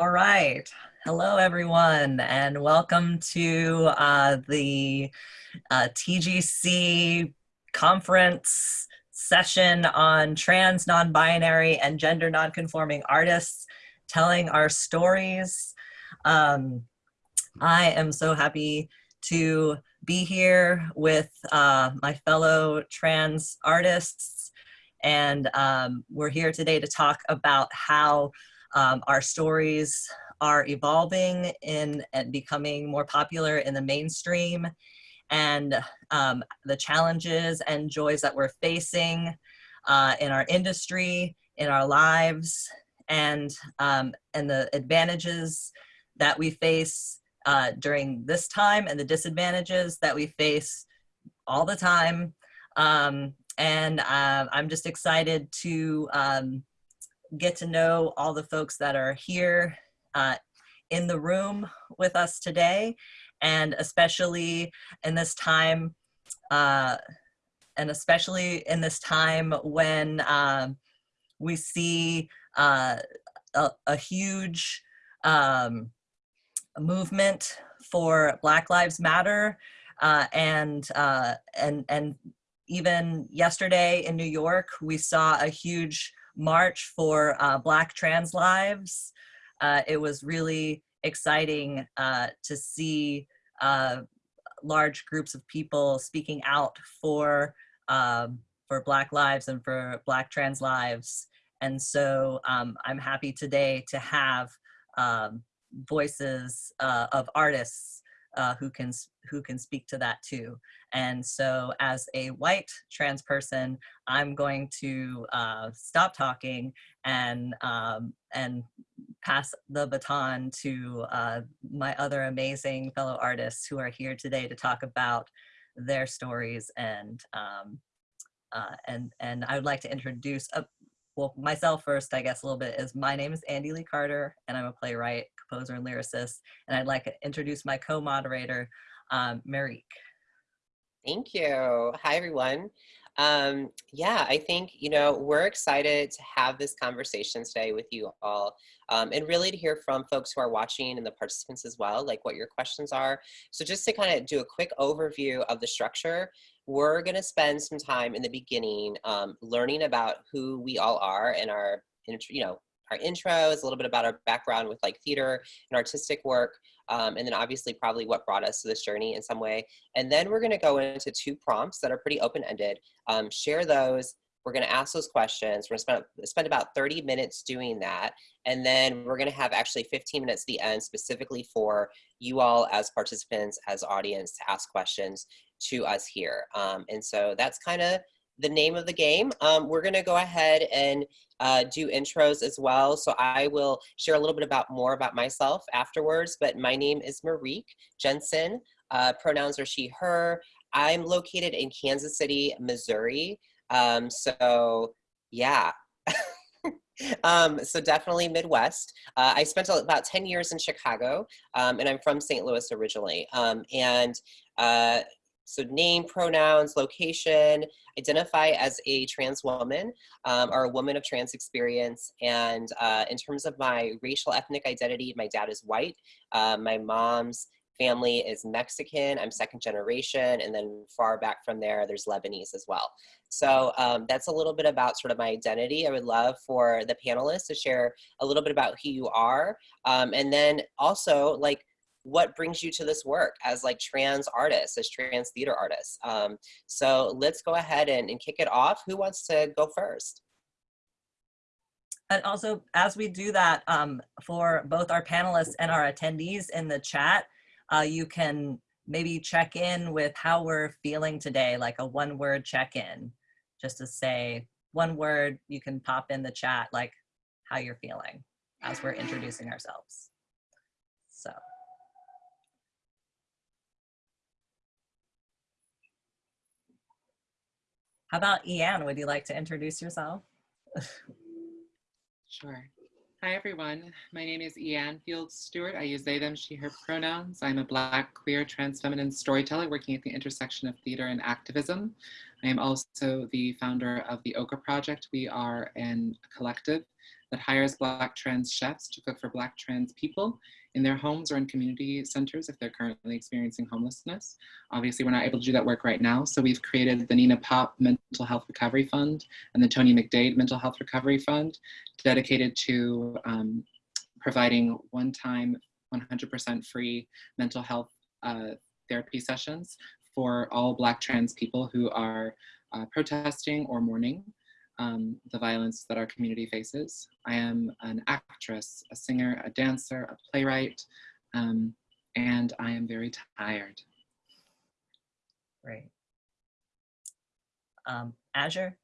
All right. Hello, everyone, and welcome to uh, the uh, TCG conference session on trans, non-binary, and gender non-conforming artists telling our stories. Um, I am so happy to be here with uh, my fellow trans artists, and um, we're here today to talk about how um, our stories are evolving in and becoming more popular in the mainstream and um, the challenges and joys that we're facing uh, in our industry, in our lives, and, um, and the advantages that we face uh, during this time and the disadvantages that we face all the time. Um, and uh, I'm just excited to um, get to know all the folks that are here uh, in the room with us today, and especially in this time, uh, and especially in this time when uh, we see uh, a, a, huge um, movement for Black Lives Matter, uh, and uh, and and even yesterday in New York, we saw a huge march for uh, Black trans lives. Uh, it was really exciting uh, to see uh, large groups of people speaking out for um, for Black lives and for Black trans lives. And so um, I'm happy today to have um, voices uh, of artists uh, who can who can speak to that too. And so as a white trans person, I'm going to uh, stop talking and, um, and pass the baton to uh, my other amazing fellow artists who are here today to talk about their stories and um, uh, and and I would like to introduce a, uh, well myself first I guess a little bit is my name is Andy Lee Carter and I'm a playwright composer and lyricist and I'd like to introduce my co-moderator um, Marique. Thank you. Hi, everyone. Um, yeah, I think, you know, we're excited to have this conversation today with you all um, and really to hear from folks who are watching and the participants as well, like what your questions are. So just to kind of do a quick overview of the structure, we're going to spend some time in the beginning um, learning about who we all are and our, you know, our intros, a little bit about our background with like theater and artistic work, um, and then obviously probably what brought us to this journey in some way. And then we're gonna go into two prompts that are pretty open-ended, um, share those, we're gonna ask those questions, we're gonna spend, spend about 30 minutes doing that, and then we're gonna have actually 15 minutes at the end specifically for you all as participants, as audience to ask questions to us here. Um, and so that's kind of the name of the game. Um, we're gonna go ahead and uh, do intros as well. So I will share a little bit about more about myself afterwards, but my name is Marique Jensen. Uh, pronouns are she, her. I'm located in Kansas City, Missouri. Um, so yeah. um, so definitely Midwest. Uh, I spent about 10 years in Chicago um, and I'm from St. Louis originally. Um, and uh, so name, pronouns, location, identify as a trans woman um, or a woman of trans experience. And uh, in terms of my racial ethnic identity, my dad is white. Uh, my mom's family is Mexican. I'm second generation. And then far back from there, there's Lebanese as well. So um, that's a little bit about sort of my identity. I would love for the panelists to share a little bit about who you are. Um, and then also like what brings you to this work as like trans artists, as trans theater artists. Um, so let's go ahead and, and kick it off. Who wants to go first? And also, as we do that um, for both our panelists and our attendees in the chat, uh, you can maybe check in with how we're feeling today, like a one word check-in, just to say one word, you can pop in the chat, like how you're feeling as we're introducing ourselves. So. How about Ianne? Would you like to introduce yourself? sure. Hi, everyone. My name is Ianne Fields Stewart. I use they, them, she, her pronouns. I'm a Black, queer, trans feminine storyteller working at the intersection of theater and activism. I am also the founder of the Okra Project. We are an collective that hires Black trans chefs to cook for Black trans people in their homes or in community centers if they're currently experiencing homelessness. Obviously, we're not able to do that work right now, so we've created the Nina Pop Mental Health Recovery Fund and the Tony McDade Mental Health Recovery Fund, dedicated to um, providing one-time 100% free mental health uh, therapy sessions for all Black trans people who are uh, protesting or mourning um, the violence that our community faces. I am an actress, a singer, a dancer, a playwright, um, and I am very tired. Great. Um, Azure?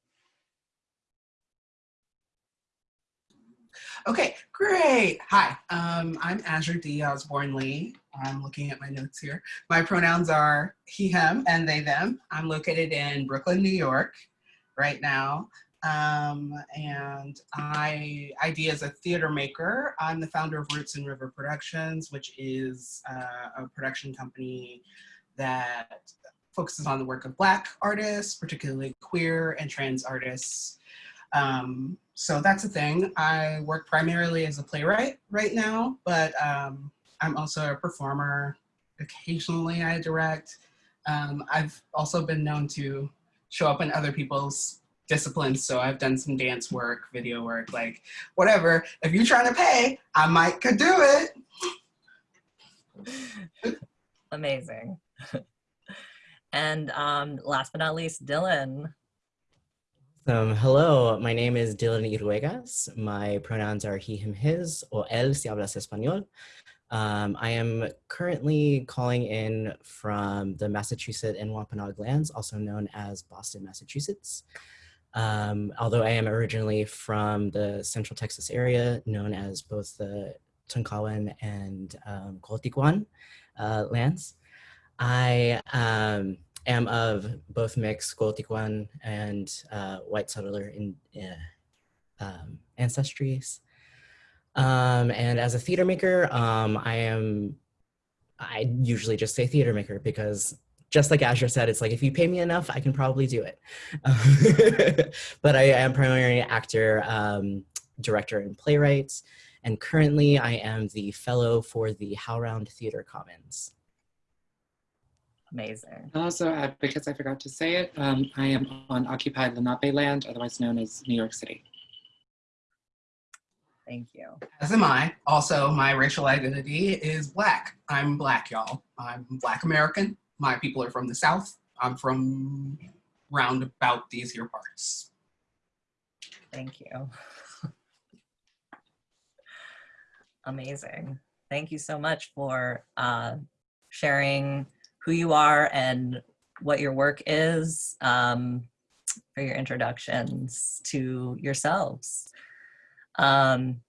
Okay, great. Hi, um, I'm Azure D. Osborne Lee. I'm looking at my notes here. My pronouns are he, him, and they, them. I'm located in Brooklyn, New York right now. Um, and I ID as a theater maker. I'm the founder of Roots and River Productions, which is uh, a production company that focuses on the work of Black artists, particularly queer and trans artists. Um, so that's a thing. I work primarily as a playwright right now, but um, I'm also a performer. Occasionally I direct. Um, I've also been known to show up in other people's disciplines. So I've done some dance work, video work, like whatever. If you're trying to pay, I might could do it. Amazing. and um, last but not least, Dylan. Um, hello, my name is Dylan Iruegas. My pronouns are he, him, his, or él si hablas español. Um, I am currently calling in from the Massachusetts and Wampanoag lands, also known as Boston, Massachusetts. Um, although I am originally from the Central Texas area, known as both the Tonkawan and um, uh, lands. I um, am of both mixed Coahuiltecan and uh, white settler in, uh, um, ancestries. Um, and as a theater maker, um, I am, I usually just say theater maker because just like Azure said, it's like, if you pay me enough, I can probably do it. but I am primarily an actor, um, director, and playwright. And currently I am the fellow for the HowlRound Theater Commons. Amazing. Also, uh, because I forgot to say it, um, I am on occupied Lenape land, otherwise known as New York City. Thank you. As am I. Also, my racial identity is Black. I'm Black, y'all. I'm Black American. My people are from the South. I'm from round about these here parts. Thank you. Amazing. Thank you so much for uh, sharing who you are and what your work is um, for your introductions to yourselves. Um,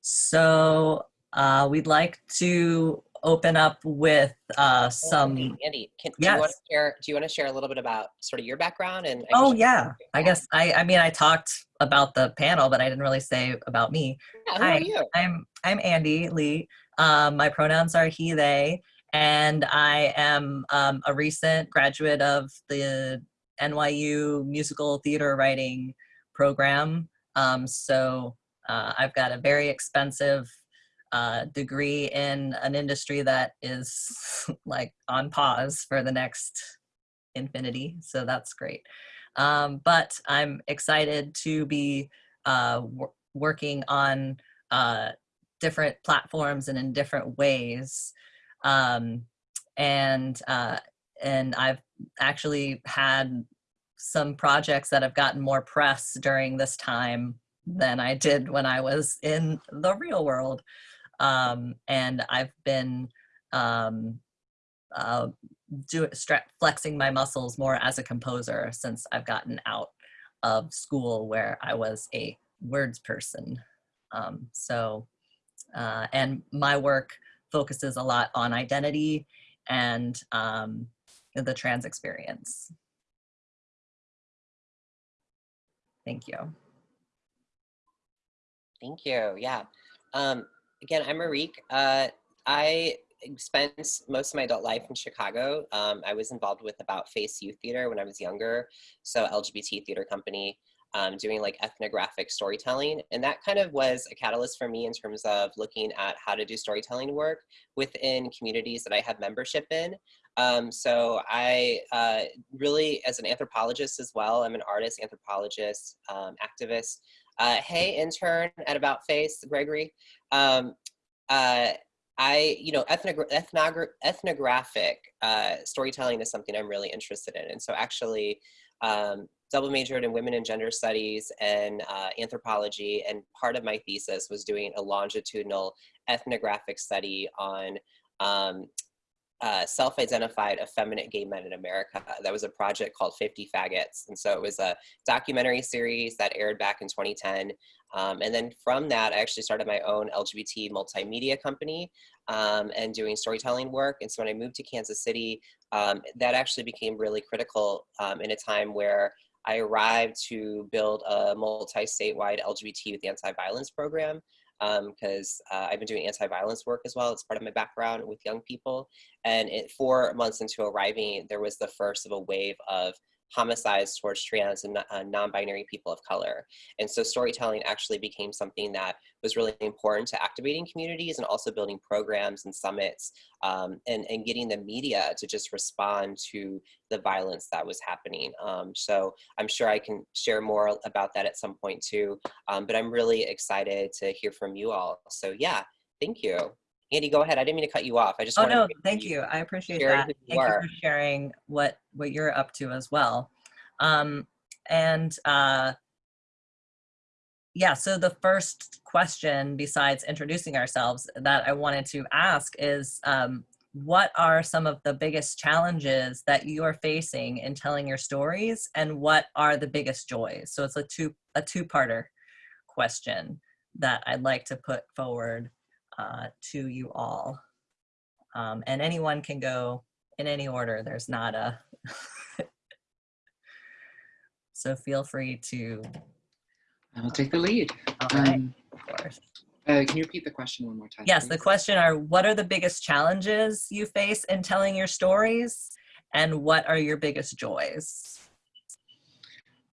so uh, we'd like to open up with uh, some. Andy, can, do you want to share? Do you want to share a little bit about sort of your background and? Oh yeah, I guess I. I mean, I talked about the panel, but I didn't really say about me. Yeah, who Hi. are you? I'm I'm Andy Lee. Um, my pronouns are he, they, and I am um, a recent graduate of the NYU musical theater writing program. Um, so uh, I've got a very expensive uh, degree in an industry that is like on pause for the next infinity. So that's great. Um, but I'm excited to be uh, wor- working on uh, different platforms and in different ways. Um, and uh, and I've actually had some projects that have gotten more press during this time than I did when I was in the real world. Um, and I've been um, uh, do, flexing my muscles more as a composer since I've gotten out of school where I was a words person. Um, so, uh, and my work focuses a lot on identity and um, the trans experience. Thank you. Thank you. Yeah. Um, again, I'm Marique. Uh, I spent most of my adult life in Chicago. Um, I was involved with About Face Youth Theater when I was younger, so LGBT theater company. um, doing like ethnographic storytelling. And that kind of was a catalyst for me in terms of looking at how to do storytelling work within communities that I have membership in. Um, so I uh, really, as an anthropologist as well, I'm an artist, anthropologist, um, activist. Uh, hey, intern at About Face, Gregory. Um, uh, I, you know, ethnogra ethnogra ethnographic uh, storytelling is something I'm really interested in. And so actually um, double majored in women and gender studies and uh, anthropology. And part of my thesis was doing a longitudinal ethnographic study on um, uh, self-identified effeminate gay men in America. That was a project called 50 Faggots. And so it was a documentary series that aired back in 2010. Um, and then from that, I actually started my own LGBT multimedia company um, and doing storytelling work. And so when I moved to Kansas City, um, that actually became really critical um, in a time where I arrived to build a multi-statewide LGBT youth anti-violence program because um, uh, I've been doing anti-violence work as well. It's part of my background with young people. And it, four months into arriving, there was the first of a wave of homicides towards trans and uh, non-binary people of color. And so storytelling actually became something that was really important to activating communities and also building programs and summits um, and, and getting the media to just respond to the violence that was happening. Um, so I'm sure I can share more about that at some point too, um, but I'm really excited to hear from you all. So yeah, thank you. Andy, go ahead. I didn't mean to cut you off. I just oh no, thank you. I appreciate that. you Thank are. you for sharing what what you're up to as well. Um, and uh, yeah, so the first question, besides introducing ourselves, that I wanted to ask is, um, what are some of the biggest challenges that you are facing in telling your stories, and what are the biggest joys? So it's a two a two-parter question that I'd like to put forward uh, to you all. Um, and anyone can go in any order. There's not a, so feel free to, I will take the lead. all right, Um, of course. uh, can you repeat the question one more time? Yes, the question are, what are the biggest challenges you face in telling your stories? And what are your biggest joys?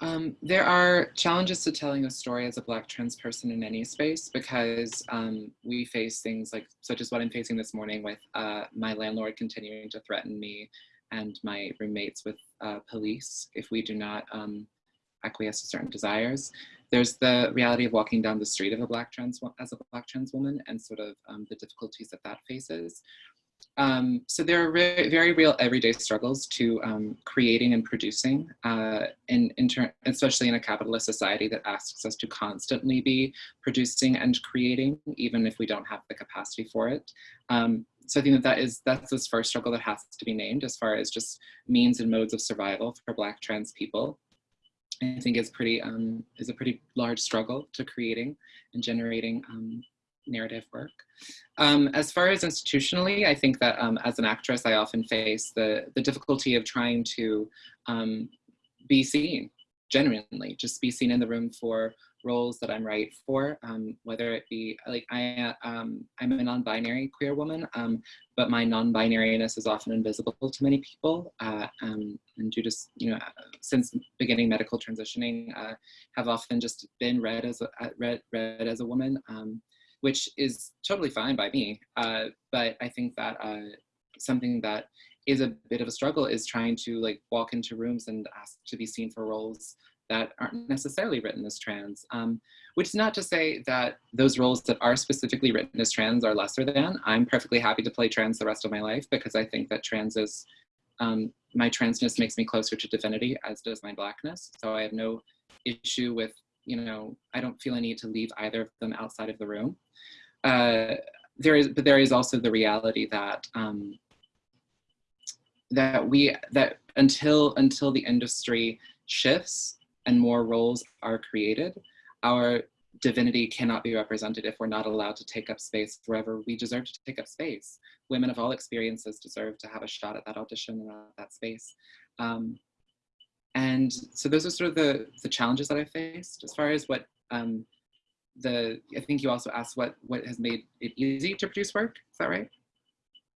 Um, there are challenges to telling a story as a Black trans person in any space because um, we face things like, such as what I'm facing this morning with uh, my landlord continuing to threaten me and my roommates with uh, police if we do not um, acquiesce to certain desires. There's the reality of walking down the street of a Black trans as a Black trans woman and sort of um, the difficulties that that faces. Um, so there are re very real everyday struggles to um, creating and producing, uh, in, in especially in a capitalist society that asks us to constantly be producing and creating, even if we don't have the capacity for it. Um, so I think that that is that's this first struggle that has to be named as far as just means and modes of survival for Black trans people. I think is pretty um, is a pretty large struggle to creating and generating um, narrative work. Um, as far as institutionally, I think that um, as an actress, I often face the, the difficulty of trying to um, be seen, genuinely, just be seen in the room for roles that I'm right for, um, whether it be, like I, um, I'm a non-binary queer woman, um, but my non-binariness is often invisible to many people. Uh, and due to, you know, since beginning medical transitioning, uh, have often just been read as a, read, read as a woman which is totally fine by me. Uh, but I think that uh, something that is a bit of a struggle is trying to like walk into rooms and ask to be seen for roles that aren't necessarily written as trans. Um, which is not to say that those roles that are specifically written as trans are lesser than. I'm perfectly happy to play trans the rest of my life because I think that trans is, um, my transness makes me closer to divinity as does my blackness. So I have no issue with, you know, I don't feel a need to leave either of them outside of the room. Uh, there is, but there is also the reality that um, that we that until until the industry shifts and more roles are created, our divinity cannot be represented if we're not allowed to take up space wherever we deserve to take up space. Women of all experiences deserve to have a shot at that audition and at that space. Um, and so those are sort of the, the challenges that I faced as far as what um, the I think you also asked what what has made it easy to produce work. Is that right?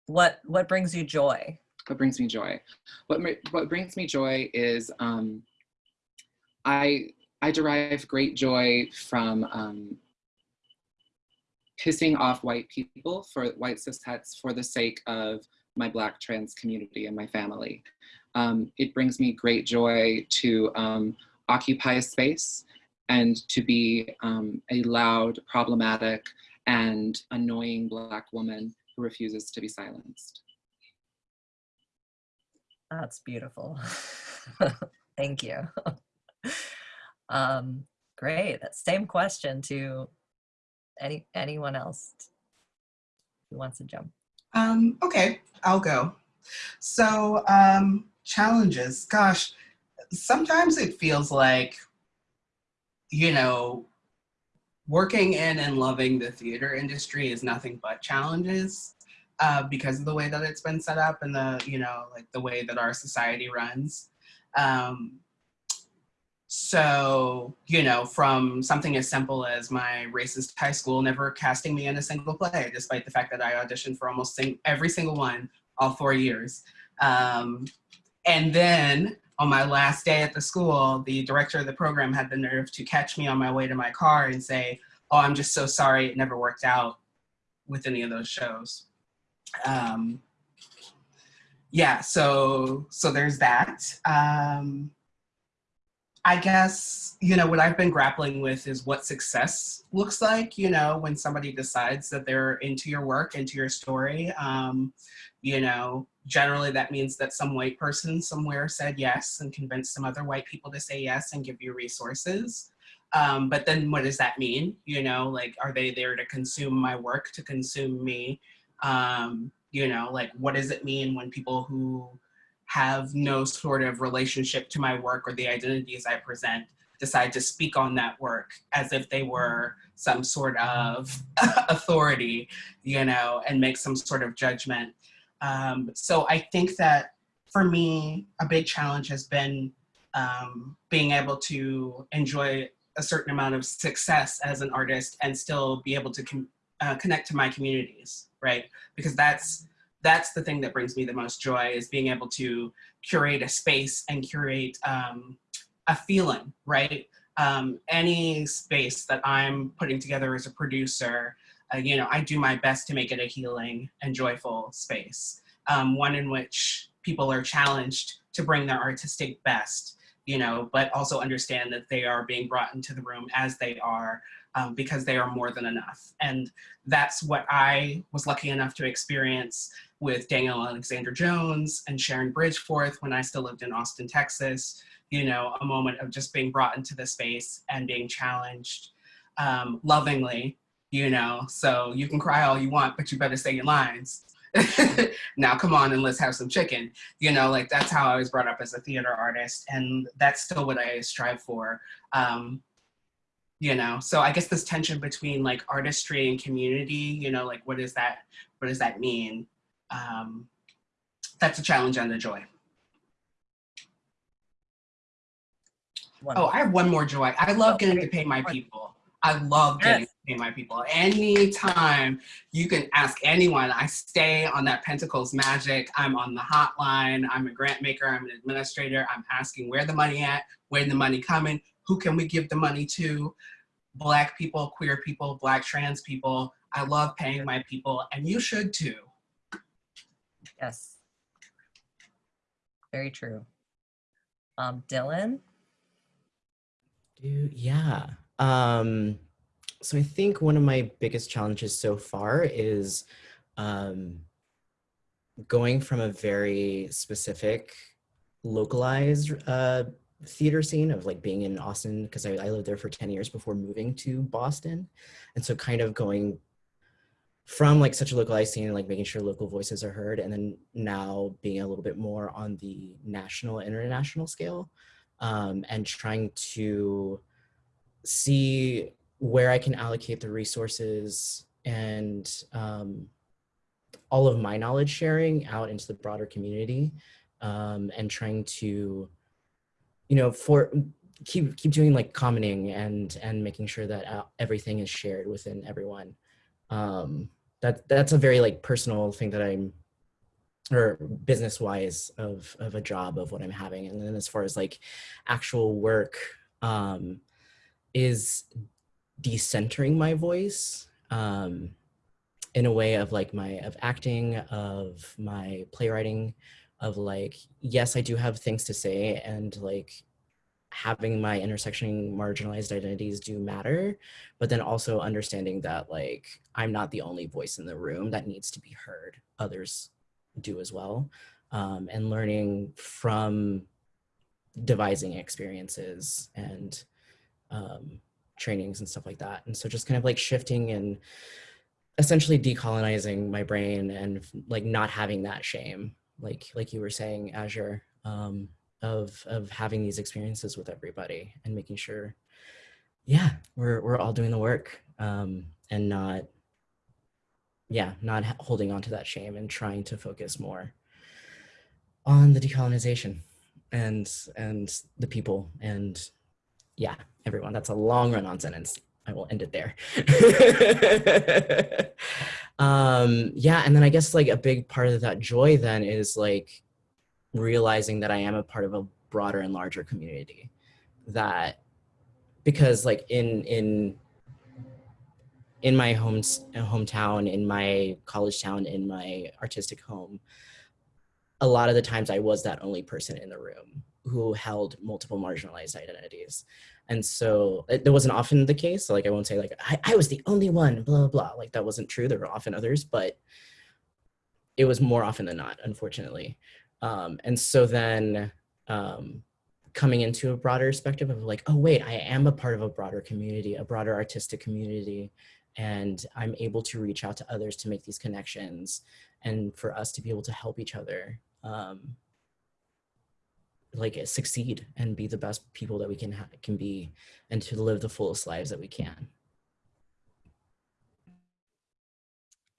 What what brings you joy? What brings me joy? What what brings me joy is um, I I derive great joy from um, pissing off white people for white cishets for the sake of my black trans community and my family. Um, it brings me great joy to um, occupy a space and to be um, a loud, problematic, and annoying black woman who refuses to be silenced. That's beautiful. Thank you. um, great. Same question to any anyone else who wants to jump. Um, okay, I'll go. So um, challenges, gosh, sometimes it feels like, you know, working in and loving the theater industry is nothing but challenges uh, because of the way that it's been set up and the, you know, like the way that our society runs. Um, so, you know, from something as simple as my racist high school never casting me in a single play, despite the fact that I auditioned for almost sing every single one all four years. Um, and then on my last day at the school, the director of the program had the nerve to catch me on my way to my car and say, oh, I'm just so sorry it never worked out with any of those shows. Um, yeah, so, so there's that. Um, I guess, you know, what I've been grappling with is what success looks like, you know, when somebody decides that they're into your work, into your story. Um, you know, generally that means that some white person somewhere said yes and convinced some other white people to say yes and give you resources. Um, but then what does that mean? You know, like, are they there to consume my work, to consume me? Um, you know, like, what does it mean when people who have no sort of relationship to my work or the identities I present decide to speak on that work as if they were some sort of authority, you know, and make some sort of judgment. Um, so I think that for me, a big challenge has been um, being able to enjoy a certain amount of success as an artist and still be able to uh, connect to my communities, right? Because that's that's the thing that brings me the most joy is being able to curate a space and curate um, a feeling, right? Um, any space that I'm putting together as a producer, uh, you know, I do my best to make it a healing and joyful space. Um, one in which people are challenged to bring their artistic best, you know, but also understand that they are being brought into the room as they are um, because they are more than enough. And that's what I was lucky enough to experience with Daniel Alexander Jones and Sharon Bridgforth when I still lived in Austin, Texas, you know, a moment of just being brought into the space and being challenged um, lovingly, you know, so you can cry all you want, but you better say your lines. now come on and let's have some chicken. You know, like that's how I was brought up as a theater artist and that's still what I strive for. Um, you know, so I guess this tension between like artistry and community, you know, like what does that, what does that mean? um, that's a challenge and a joy. Wonderful. Oh, I have one more joy. I love getting to pay my people. I love getting yes. to pay my people. Anytime you can ask anyone, I stay on that Pentacles magic. I'm on the hotline. I'm a grant maker. I'm an administrator. I'm asking where the money at, where the money coming, who can we give the money to? Black people, queer people, black trans people. I love paying my people and you should too. Yes. Very true. Um, Dylan? Dude, yeah. Um, so I think one of my biggest challenges so far is um, going from a very specific localized uh, theater scene of like being in Austin because I, I lived there for 10 years before moving to Boston. And so kind of going from like such a localized scene, and like making sure local voices are heard, and then now being a little bit more on the national, international scale, um, and trying to see where I can allocate the resources and um, all of my knowledge sharing out into the broader community, um, and trying to, you know, for keep keep doing like commenting and and making sure that uh, everything is shared within everyone um, that that's a very like personal thing that I'm or business wise of of a job of what I'm having. And then as far as like actual work, um, is decentering my voice um, in a way of like my of acting, of my playwriting, of like yes, I do have things to say, and like having my intersection marginalized identities do matter, but then also understanding that like I'm not the only voice in the room that needs to be heard. Others do as well, um, and learning from devising experiences and um, trainings and stuff like that. And so just kind of like shifting and essentially decolonizing my brain and like not having that shame, like like you were saying, Azure, um, of of having these experiences with everybody and making sure, yeah, we're we're all doing the work um, and not, yeah, not holding on to that shame and trying to focus more on the decolonization and and the people and yeah everyone. That's a long run on sentence. I will end it there. Um yeah and then i guess like a big part of that joy then is like realizing that i am a part of a broader and larger community that because like in in in my home hometown in my college town in my artistic home a lot of the times I was that only person in the room who held multiple marginalized identities. And so it, wasn't often the case. Like, I won't say like, I, I was the only one, blah, blah, blah. Like that wasn't true. There were often others, but it was more often than not, unfortunately. Um, and so then um, coming into a broader perspective of like, oh, wait, I am a part of a broader community, a broader artistic community. And I'm able to reach out to others to make these connections and for us to be able to help each other um, like succeed and be the best people that we can can be and to live the fullest lives that we can.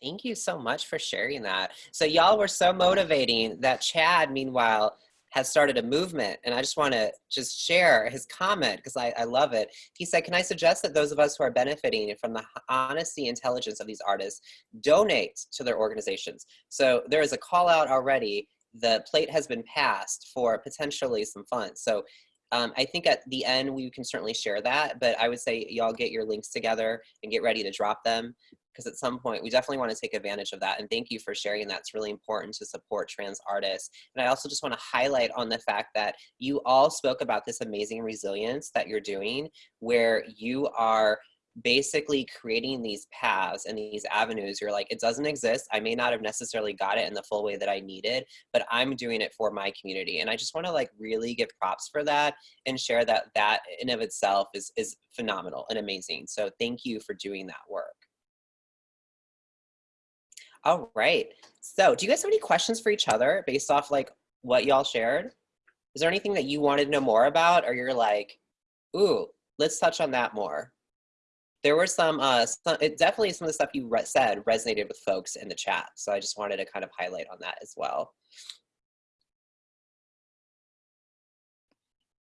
Thank you so much for sharing that. So y'all were so motivating that Chad, meanwhile, has started a movement. And I just want to just share his comment because I, I love it. He said, can I suggest that those of us who are benefiting from the honesty, intelligence of these artists donate to their organizations? So there is a call out already the plate has been passed for potentially some funds. So um, I think at the end we can certainly share that, but I would say y'all get your links together and get ready to drop them because at some point we definitely want to take advantage of that. And thank you for sharing that's really important to support trans artists. And I also just want to highlight on the fact that you all spoke about this amazing resilience that you're doing where you are basically creating these paths and these avenues you're like it doesn't exist. I may not have necessarily got it in the full way that i needed but i'm doing it for my community. And i just want to like really give props for that and share that that in of itself is is phenomenal and amazing. So thank you for doing that work. All right. So do you guys have any questions for each other based off like what y'all shared? Is there anything that you wanted to know more about or you're like ooh let's touch on that more there were some, uh, some it definitely some of the stuff you re said resonated with folks in the chat. So I just wanted to kind of highlight on that as well.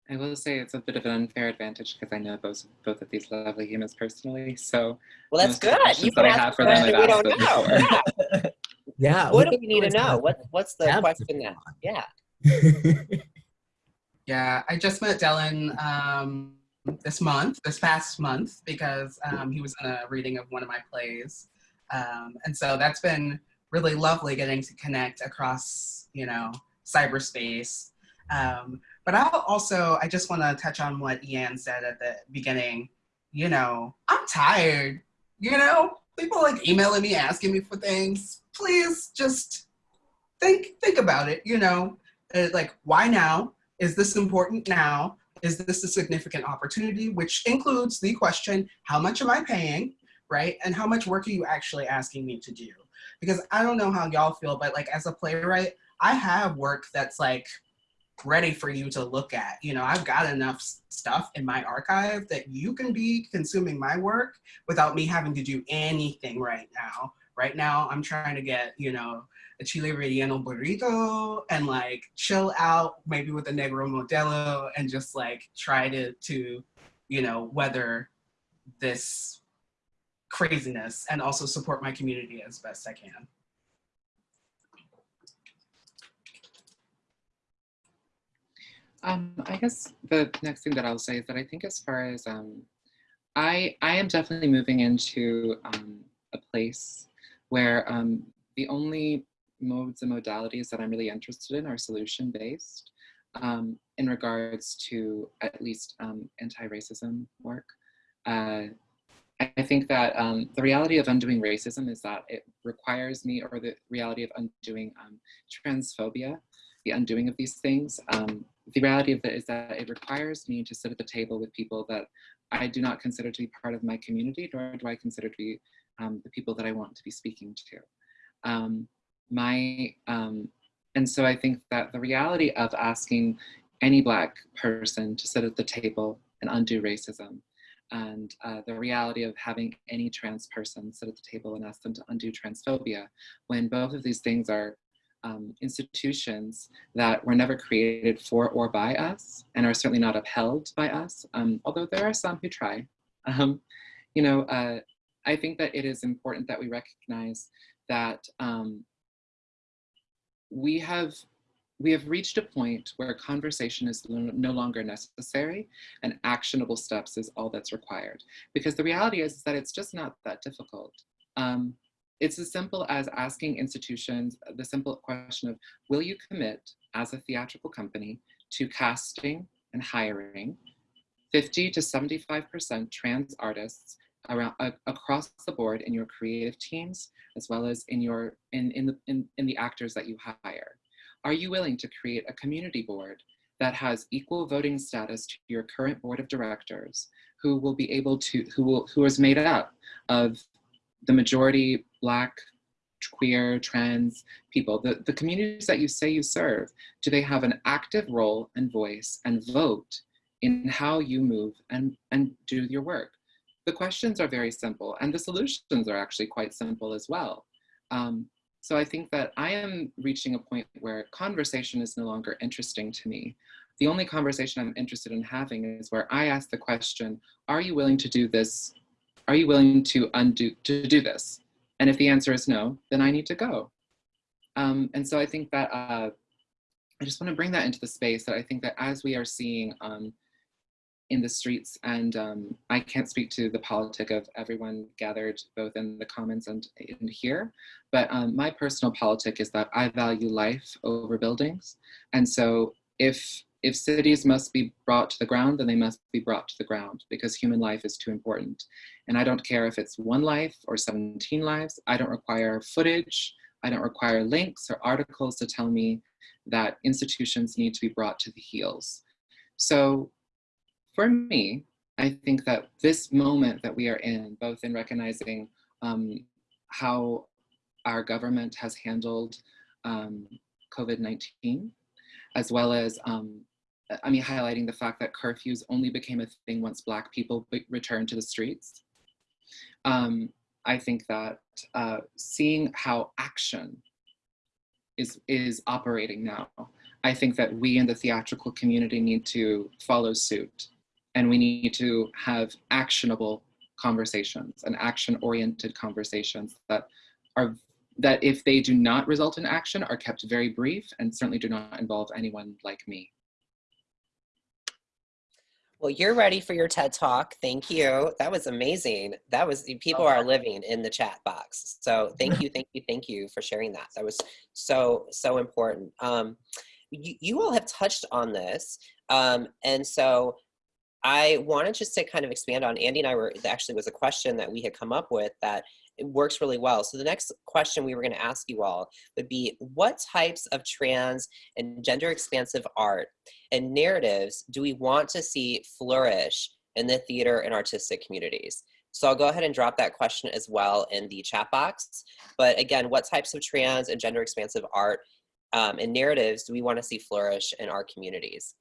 I will say it's a bit of an unfair advantage because I know both both of these lovely humans personally. So well, that's good. You can ask for them, we don't know. Yeah. yeah. What do we need to know? What What's the question now? Yeah. yeah, I just met Dylan um, this month, this past month, because um, he was in a reading of one of my plays. Um, and so that's been really lovely getting to connect across, you know, cyberspace. Um, but I'll also, I just want to touch on what Ianne said at the beginning. You know, I'm tired. You know, people like emailing me, asking me for things. Please just think think about it. You know, uh, like why now? Is this important now? Is this a significant opportunity, which includes the question, how much am I paying, right? And how much work are you actually asking me to do? Because I don't know how y'all feel, but like as a playwright, I have work that's like ready for you to look at. You know, I've got enough stuff in my archive that you can be consuming my work without me having to do anything right now. Right now, I'm trying to get, you know, a chile relleno burrito and like chill out maybe with a negro modelo and just like try to to you know weather this craziness and also support my community as best I can. Um, I guess the next thing that I'll say is that I think as far as um, I, I am definitely moving into um, a place where um, the only modes and modalities that I'm really interested in are solution based um, in regards to at least um, anti-racism work. Uh, I think that um, the reality of undoing racism is that it requires me, or the reality of undoing um, transphobia, the undoing of these things. Um, the reality of it is that it requires me to sit at the table with people that I do not consider to be part of my community, nor do I consider to be um, the people that I want to be speaking to. Um, my, um, and so I think that the reality of asking any Black person to sit at the table and undo racism and uh, the reality of having any trans person sit at the table and ask them to undo transphobia when both of these things are um, institutions that were never created for or by us and are certainly not upheld by us, um, although there are some who try. Um, you know, uh, I think that it is important that we recognize that um, we have we have reached a point where conversation is no longer necessary and actionable steps is all that's required. Because the reality is, is that it's just not that difficult. Um, it's as simple as asking institutions the simple question of, will you commit as a theatrical company to casting and hiring 50 to 75% trans artists around uh, across the board in your creative teams, as well as in your in in the in, in the actors that you hire. Are you willing to create a community board that has equal voting status to your current board of directors, who will be able to who will who is made up of the majority black queer, trans people, the, the communities that you say you serve, do they have an active role and voice and vote in how you move and, and do your work? The questions are very simple and the solutions are actually quite simple as well. Um, so I think that I am reaching a point where conversation is no longer interesting to me. The only conversation I'm interested in having is where I ask the question, are you willing to do this? Are you willing to undo, to do this? And if the answer is no, then I need to go. Um, and so I think that uh, I just want to bring that into the space that I think that as we are seeing um, in the streets and um, I can't speak to the politic of everyone gathered both in the comments and in here, but um, my personal politic is that I value life over buildings. And so if, if cities must be brought to the ground, then they must be brought to the ground because human life is too important. And I don't care if it's one life or 17 lives, I don't require footage, I don't require links or articles to tell me that institutions need to be brought to the heels. So for me, I think that this moment that we are in, both in recognizing um, how our government has handled um, COVID-19, as well as, um, I mean, highlighting the fact that curfews only became a thing once Black people returned to the streets. Um, I think that uh, seeing how action is, is operating now, I think that we in the theatrical community need to follow suit and we need to have actionable conversations and action-oriented conversations that are that if they do not result in action are kept very brief and certainly do not involve anyone like me. Well, you're ready for your TED Talk. Thank you. That was amazing. That was, people are living in the chat box. So thank you, thank you, thank you for sharing that. That was so, so important. Um, you, you all have touched on this. Um, and so I wanted just to kind of expand on Andy and I were actually was a question that we had come up with that it works really well. So the next question we were going to ask you all would be what types of trans and gender expansive art and narratives do we want to see flourish in the theater and artistic communities? So I'll go ahead and drop that question as well in the chat box. But again, what types of trans and gender expansive art um, and narratives do we want to see flourish in our communities?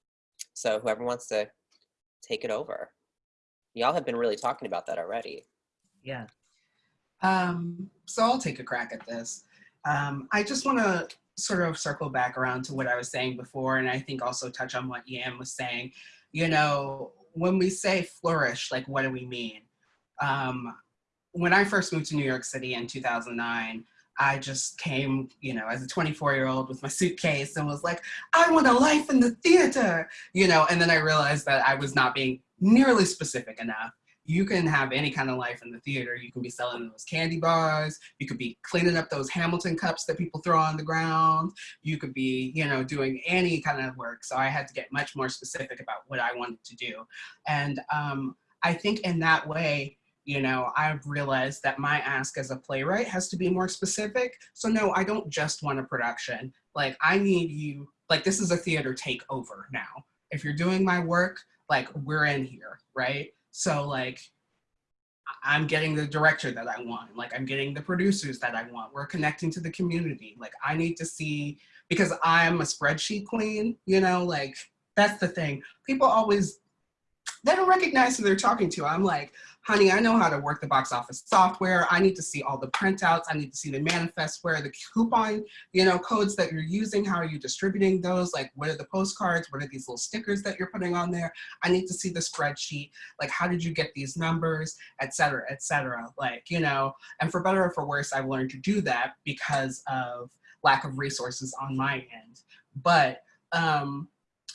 So whoever wants to take it over. Y'all have been really talking about that already. Yeah. Um, so I'll take a crack at this. Um, I just want to sort of circle back around to what I was saying before, and I think also touch on what Yam was saying. You know, when we say flourish, like what do we mean? Um, when I first moved to New York City in 2009, I just came, you know, as a 24 year old with my suitcase and was like, I want a life in the theater, you know, and then I realized that I was not being nearly specific enough you can have any kind of life in the theater. You can be selling those candy bars. You could be cleaning up those Hamilton cups that people throw on the ground. You could be, you know, doing any kind of work. So I had to get much more specific about what I wanted to do. And um, I think in that way, you know, I've realized that my ask as a playwright has to be more specific. So no, I don't just want a production. Like I need you, like this is a theater takeover now. If you're doing my work, like we're in here, right? So like, I'm getting the director that I want. Like I'm getting the producers that I want. We're connecting to the community. Like I need to see, because I'm a spreadsheet queen, you know, like that's the thing. People always, they don't recognize who they're talking to. I'm like, honey, I know how to work the box office software. I need to see all the printouts. I need to see the manifest where the coupon, you know, codes that you're using. How are you distributing those? Like, what are the postcards? What are these little stickers that you're putting on there? I need to see the spreadsheet. Like, how did you get these numbers, et cetera, et cetera. Like, you know, and for better or for worse, I've learned to do that because of lack of resources on my end. But, um,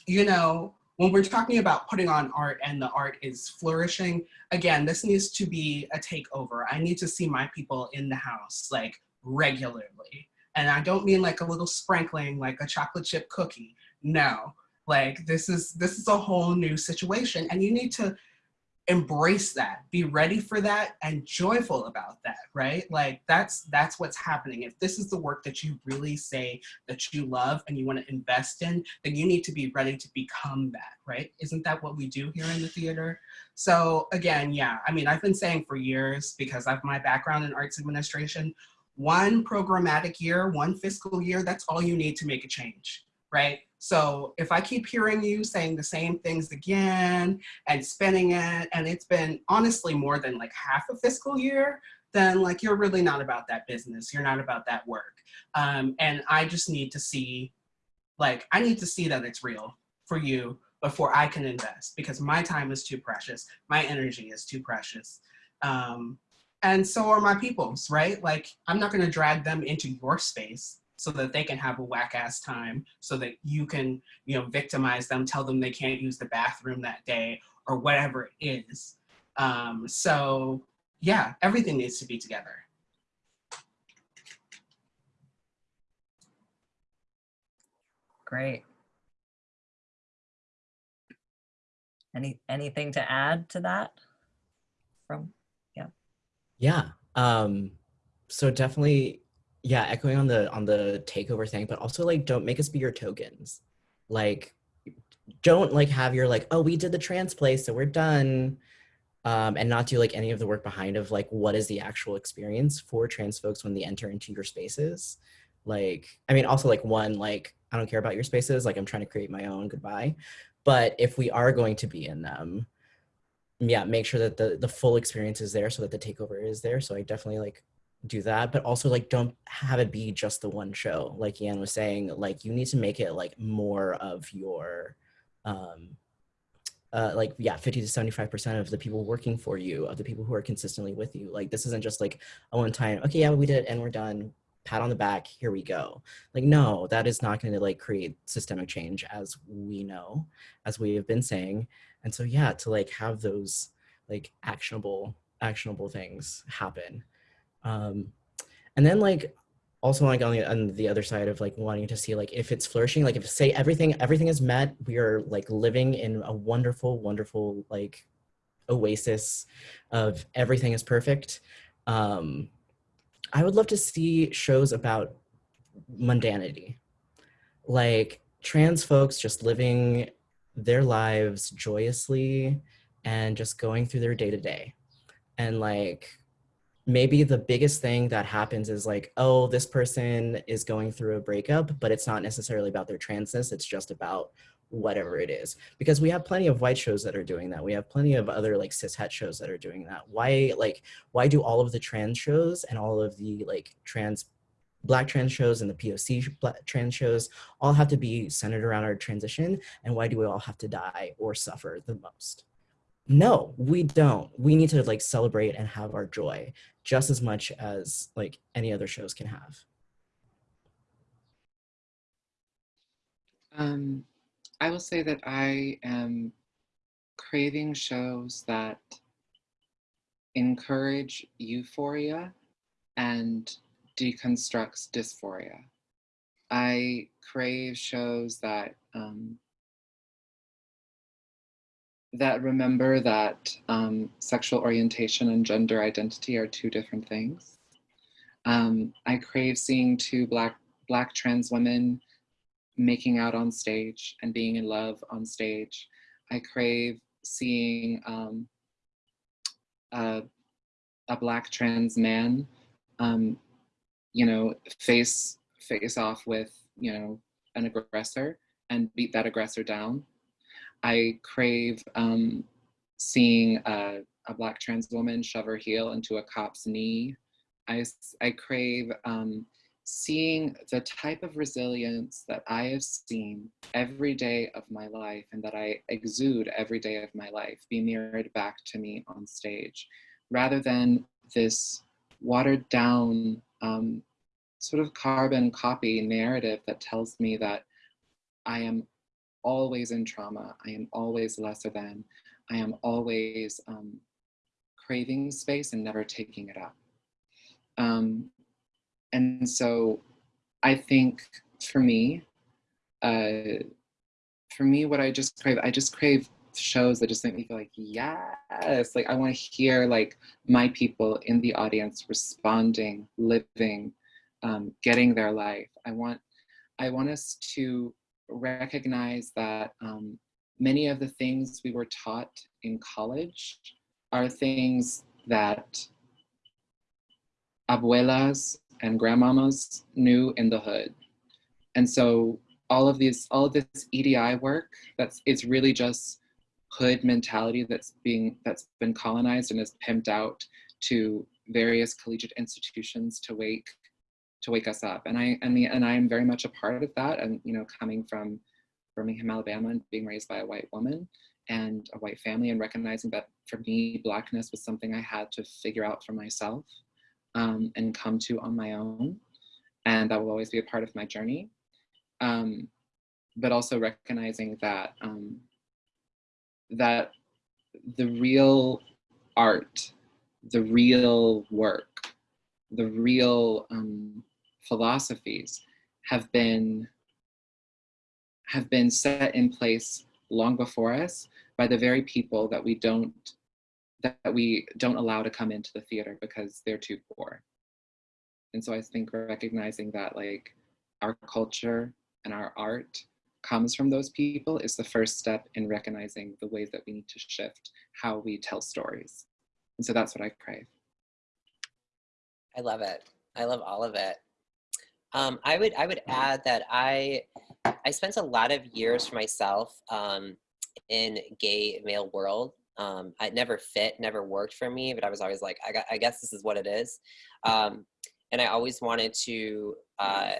you know, when we're talking about putting on art and the art is flourishing, again, this needs to be a takeover. I need to see my people in the house like regularly. And I don't mean like a little sprinkling, like a chocolate chip cookie. No, like this is, this is a whole new situation and you need to embrace that, be ready for that and joyful about that, right? Like that's that's what's happening. If this is the work that you really say that you love and you want to invest in, then you need to be ready to become that, right? Isn't that what we do here in the theater? So again, yeah, I mean, I've been saying for years because of my background in arts administration, one programmatic year, one fiscal year, that's all you need to make a change, right? So if I keep hearing you saying the same things again and spinning it, and it's been honestly more than like half a fiscal year, then like you're really not about that business. You're not about that work. Um, and I just need to see, like, I need to see that it's real for you before I can invest because my time is too precious. My energy is too precious. Um, and so are my people's, right? Like, I'm not gonna drag them into your space so that they can have a whack ass time so that you can, you know, victimize them, tell them they can't use the bathroom that day or whatever it is. Um, so yeah, everything needs to be together. Great. Any anything to add to that? From Yeah. Um, so definitely, yeah, echoing on the on the takeover thing, but also like don't make us be your tokens. Like don't like have your like, oh, we did the trans play, so we're done. Um, and not do like any of the work behind of like what is the actual experience for trans folks when they enter into your spaces. Like, I mean, also like one, like, I don't care about your spaces, like I'm trying to create my own goodbye. But if we are going to be in them, yeah, make sure that the the full experience is there so that the takeover is there. So I definitely like do that, but also like don't have it be just the one show. Like Ianne was saying, like you need to make it like more of your um uh, like yeah 50 to 75 percent of the people working for you of the people who are consistently with you like this isn't just like a one time okay yeah we did it and we're done pat on the back here we go like no that is not going to like create systemic change as we know as we have been saying and so yeah to like have those like actionable actionable things happen um and then like also like on the, on the other side of like wanting to see like if it's flourishing like if say everything everything is met we are like living in a wonderful wonderful like oasis of everything is perfect. Um i would love to see shows about mundanity. Like trans folks just living their lives joyously and just going through their day to day and like maybe the biggest thing that happens is like, oh, this person is going through a breakup, but it's not necessarily about their transness. It's just about whatever it is. Because we have plenty of white shows that are doing that. We have plenty of other like cis het shows that are doing that. Why like why do all of the trans shows and all of the like trans black trans shows and the POC trans shows all have to be centered around our transition? And why do we all have to die or suffer the most? No, we don't. We need to like celebrate and have our joy just as much as like any other shows can have. Um, I will say that I am craving shows that encourage euphoria and deconstructs dysphoria. I crave shows that um, that remember that um, sexual orientation and gender identity are two different things. Um, I crave seeing two black black trans women making out on stage and being in love on stage. I crave seeing um, a, a black trans man, um, you know, face face off with you know an aggressor and beat that aggressor down. I crave um, seeing a, a, black trans woman shove her heel into a cop's knee. I, I crave um, seeing the type of resilience that I have seen every day of my life and that I exude every day of my life be mirrored back to me on stage, rather than this watered down um, sort of carbon copy narrative that tells me that I am always in trauma. I am always lesser than. I am always um, craving space and never taking it up. Um, and so I think for me, uh, for me, what I just crave, I just crave shows that just make me feel like, yes, like I want to hear like my people in the audience responding, living, um, getting their life. I want, I want us to recognize that um, many of the things we were taught in college are things that abuelas and grandmamas knew in the hood. And so all of these, all of this EDI work, that's it's really just hood mentality that's being that's been colonized and is pimped out to various collegiate institutions to wake to wake us up. And I and the and I am very much a part of that. And you know, coming from Birmingham, Alabama, and being raised by a white woman and a white family, and recognizing that for me, blackness was something I had to figure out for myself um, and come to on my own, and that will always be a part of my journey. Um, but also recognizing that um, that the real art, the real work, the real um, philosophies have been have been set in place long before us by the very people that we don't that we don't allow to come into the theater because they're too poor. And so I think recognizing that like our culture and our art comes from those people is the first step in recognizing the ways that we need to shift how we tell stories. And so that's what I crave. I love it. I love all of it. Um, I would I would add that I I spent a lot of years for myself um, in gay male world. Um, I never fit, never worked for me, but I was always like, I, got, I guess this is what it is. Um, and I always wanted to, uh,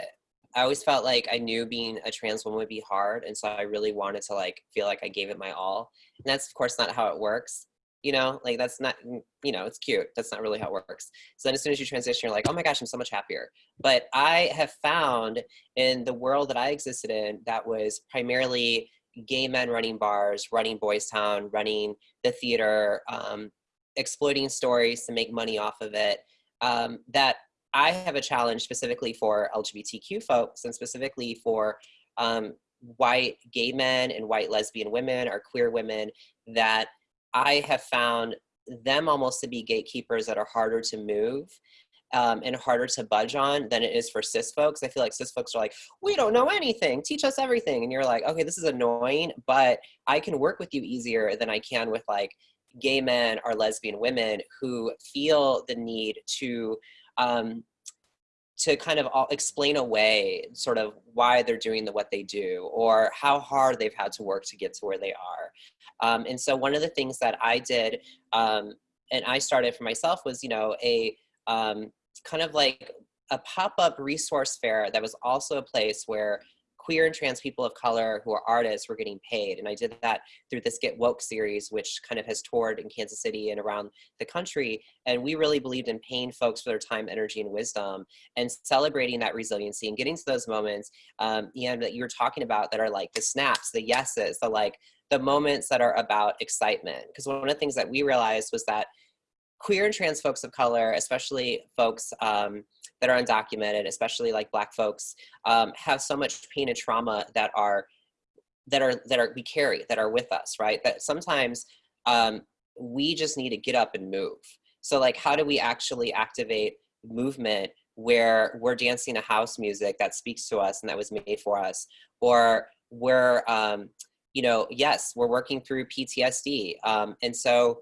I always felt like I knew being a trans woman would be hard. And so I really wanted to like, feel like I gave it my all. And that's of course not how it works you know like that's not you know it's cute that's not really how it works. So then as soon as you transition you're like oh my gosh i'm so much happier. But i have found in the world that i existed in that was primarily gay men running bars running boys town running the theater um, exploiting stories to make money off of it um, that i have a challenge specifically for lgbtq folks and specifically for um, white gay men and white lesbian women or queer women that I have found them almost to be gatekeepers that are harder to move um, and harder to budge on than it is for cis folks. I feel like cis folks are like, we don't know anything, teach us everything. And you're like, okay, this is annoying, but I can work with you easier than I can with like gay men or lesbian women who feel the need to um, to kind of explain away sort of why they're doing the what they do or how hard they've had to work to get to where they are. Um, and so one of the things that I did um, and I started for myself was, you know, a um, kind of like a pop-up resource fair that was also a place where queer and trans people of color who are artists were getting paid. And I did that through this Get Woke series, which kind of has toured in Kansas City and around the country. And we really believed in paying folks for their time, energy, and wisdom and celebrating that resiliency and getting to those moments um, and that you were talking about that are like the snaps, the yeses, the like, the moments that are about excitement. Because one of the things that we realized was that queer and trans folks of color, especially folks um, that are undocumented, especially like black folks, um, have so much pain and trauma that are that are that are we carry that are with us, right? That sometimes um, we just need to get up and move. So like, how do we actually activate movement where we're dancing to house music that speaks to us and that was made for us, or we're, um, you know, yes, we're working through PTSD. Um, and so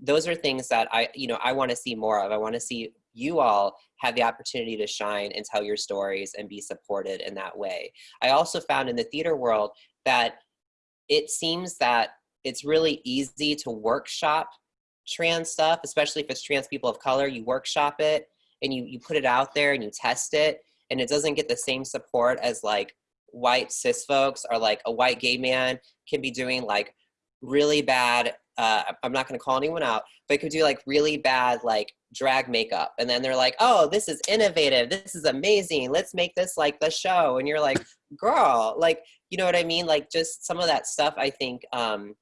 those are things that I, you know, I want to see more of. I want to see you all have the opportunity to shine and tell your stories and be supported in that way. I also found in the theater world that it seems that it's really easy to workshop trans stuff, especially if it's trans people of color, you workshop it and you, you put it out there and you test it and it doesn't get the same support as like white cis folks or like a white gay man can be doing like really bad, uh, I'm not gonna call anyone out, but could do like really bad like drag makeup. And then they're like, oh, this is innovative. This is amazing. Let's make this like the show. And you're like, girl, like, you know what I mean? Like just some of that stuff I think um,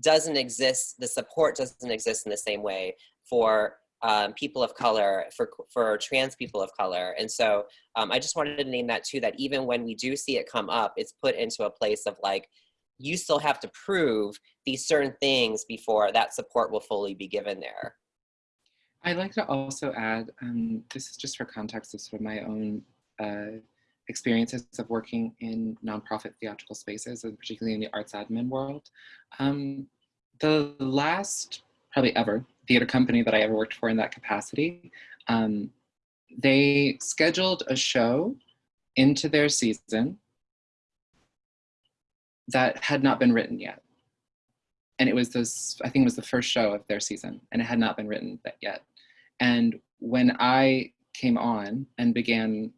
doesn't exist, the support doesn't exist in the same way for um, people of color, for, for trans people of color. And so um, I just wanted to name that too, that even when we do see it come up, it's put into a place of like, you still have to prove these certain things before that support will fully be given there. I'd like to also add, um, this is just for context of sort of my own uh, experiences of working in nonprofit theatrical spaces, and particularly in the arts admin world. Um, the last, probably ever, theater company that I ever worked for in that capacity, um, they scheduled a show into their season that had not been written yet. And it was this, I think it was the first show of their season and it had not been written yet. And when I came on and began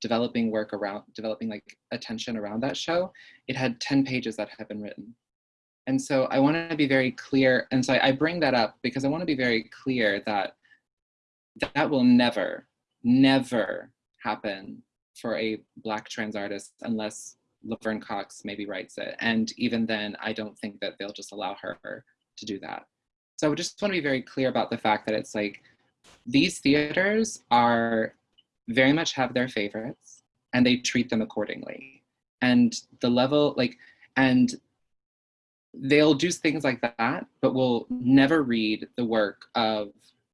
developing work around, developing like attention around that show, it had 10 pages that had been written. And so I want to be very clear. And so I bring that up because I want to be very clear that that will never, never happen for a Black trans artist unless Laverne Cox maybe writes it. And even then, I don't think that they'll just allow her to do that. So I just want to be very clear about the fact that it's like, these theaters are very much have their favorites and they treat them accordingly. And the level, like, and they'll do things like that, but will never read the work of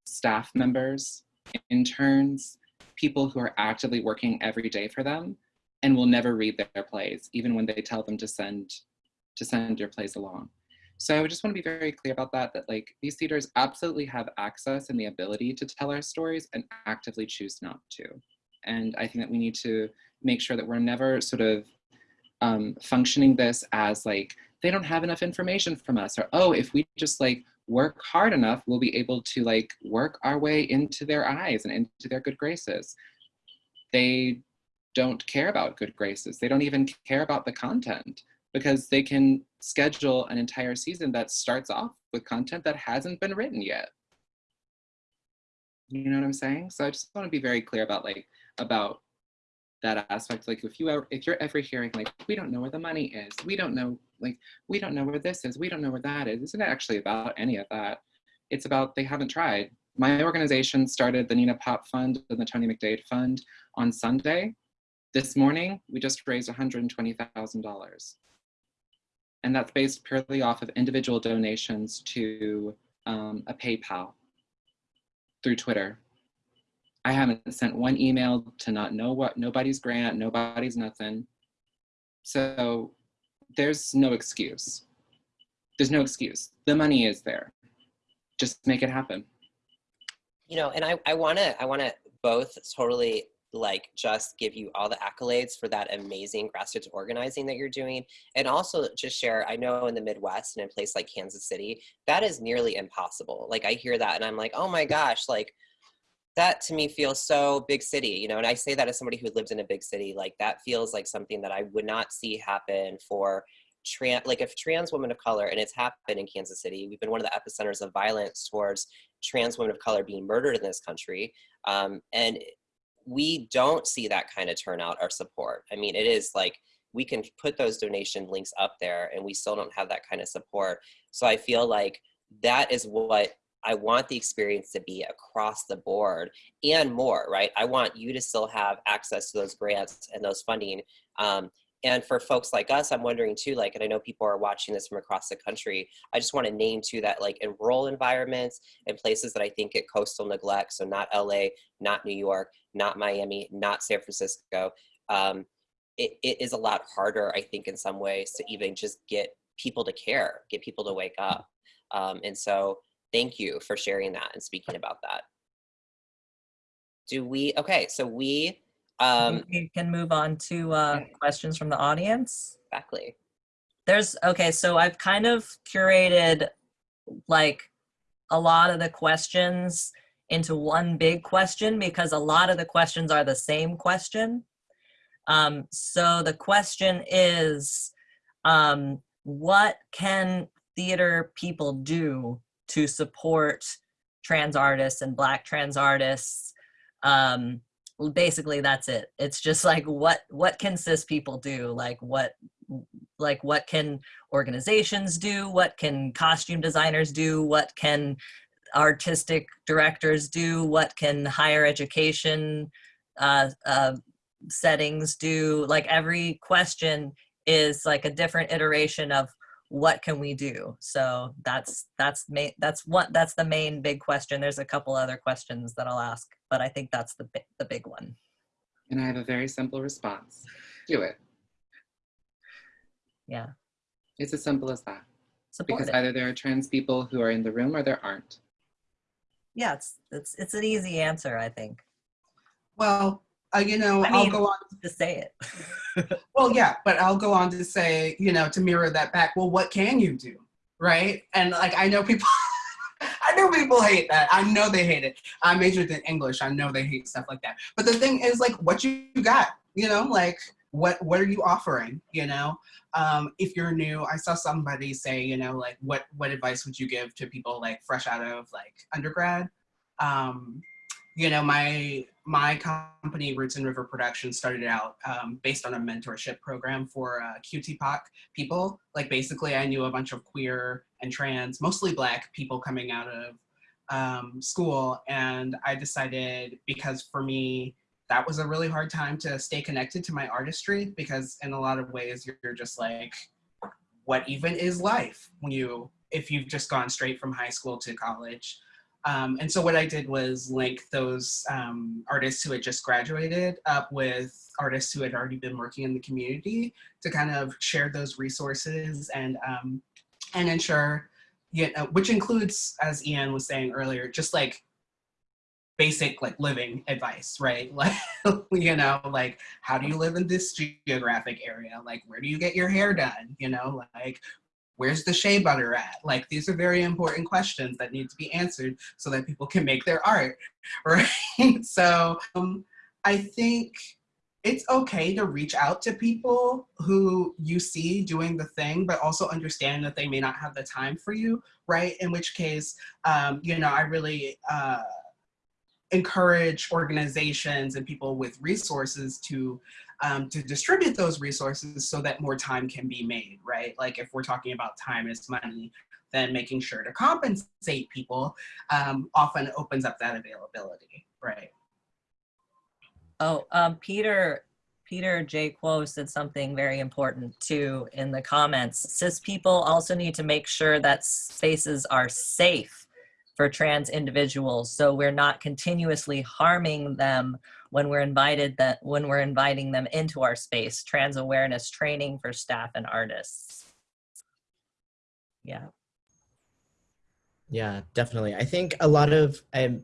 staff members, interns, people who are actively working every day for them, and will never read their plays, even when they tell them to send to send your plays along. So I just want to be very clear about that, that like these theaters absolutely have access and the ability to tell our stories and actively choose not to. And I think that we need to make sure that we're never sort of um, functioning this as like, they don't have enough information from us or, oh, if we just like work hard enough, we'll be able to like work our way into their eyes and into their good graces. They don't care about good graces. They don't even care about the content because they can schedule an entire season that starts off with content that hasn't been written yet. You know what I'm saying? So I just want to be very clear about like, about that aspect. Like if you ever, if you're ever hearing like, we don't know where the money is, we don't know, like, we don't know where this is, we don't know where that is, isn't it actually about any of that. It's about they haven't tried. My organization started the Nina Pop Fund and the Tony McDade Fund on Sunday. This morning, we just raised $120,000. And that's based purely off of individual donations to um, a PayPal through Twitter. I haven't sent one email to not know what nobody's grant, nobody's nothing. So there's no excuse. There's no excuse. The money is there. Just make it happen. You know, and I, I wanna I wanna both totally like just give you all the accolades for that amazing grassroots organizing that you're doing and also just share i know in the midwest and in a place like kansas city that is nearly impossible like i hear that and i'm like oh my gosh like that to me feels so big city you know and i say that as somebody who lived in a big city like that feels like something that i would not see happen for trans like if trans women of color and it's happened in kansas city we've been one of the epicenters of violence towards trans women of color being murdered in this country um, and we don't see that kind of turnout or support. I mean, it is like we can put those donation links up there and we still don't have that kind of support. So I feel like that is what I want the experience to be across the board and more, right? I want you to still have access to those grants and those funding. Um, and for folks like us, I'm wondering too, like, and I know people are watching this from across the country. I just want to name too that like in rural environments and places that I think get coastal neglect. So not LA, not New York, not Miami, not San Francisco. Um, it, it is a lot harder, I think, in some ways to even just get people to care, get people to wake up. Um, and so thank you for sharing that and speaking about that. Do we, okay, so we, um, we can move on to uh, questions from the audience. exactly. There's, okay, so I've kind of curated like a lot of the questions into one big question because a lot of the questions are the same question. Um, so the question is, um, what can theater people do to support trans artists and black trans artists? Um, basically that's it. It's just like, what, what can cis people do? Like what, like what can organizations do? What can costume designers do? What can artistic directors do? What can higher education uh, uh, settings do? Like every question is like a different iteration of what can we do? So that's that's main that's what that's the main big question. There's a couple other questions that I'll ask, but I think that's the bi- the big one. And I have a very simple response. Do it. Yeah, It's as simple as that. support Because it. either there are trans people who are in the room or there aren't. Yeah, it's it's it's an easy answer, I think, Well, uh, you know, I I'll go on. to say it. Well, yeah, but I'll go on to say, you know, to mirror that back. Well, what can you do, right? And like, I know people. I know people hate that. I know they hate it. I majored in English. I know they hate stuff like that. But the thing is, like, what you got? You know, like, what what are you offering? You know, um, if you're new, I saw somebody say, you know, like, what what advice would you give to people like fresh out of like undergrad? Um, you know, my my company, Roots and River Productions, started out um, based on a mentorship program for uh, QTPOC people. Like basically, I knew a bunch of queer and trans, mostly Black people coming out of um, school, and I decided because for me that was a really hard time to stay connected to my artistry because in a lot of ways you're just like, what even is life when you if you've just gone straight from high school to college. Um, and so what I did was link those um, artists who had just graduated up with artists who had already been working in the community to kind of share those resources and um, and ensure, you know, which includes, as Ianne was saying earlier, just like basic like living advice, right? Like, you know, like how do you live in this geographic area? Like, where do you get your hair done? You know, like where's the shea butter at? Like these are very important questions that need to be answered so that people can make their art, right? so um, I think it's okay to reach out to people who you see doing the thing, but also understand that they may not have the time for you, right? In which case, um, you know, I really uh, encourage organizations and people with resources to um, to distribute those resources so that more time can be made, right? Like if we're talking about time is money, then making sure to compensate people um, often opens up that availability, right? Oh, um, Peter, Peter J. Quo said something very important too in the comments. Cis people also need to make sure that spaces are safe for trans individuals, so we're not continuously harming them when we're invited that when we're inviting them into our space. Trans awareness training for staff and artists. Yeah. Yeah, definitely. I think a lot of um,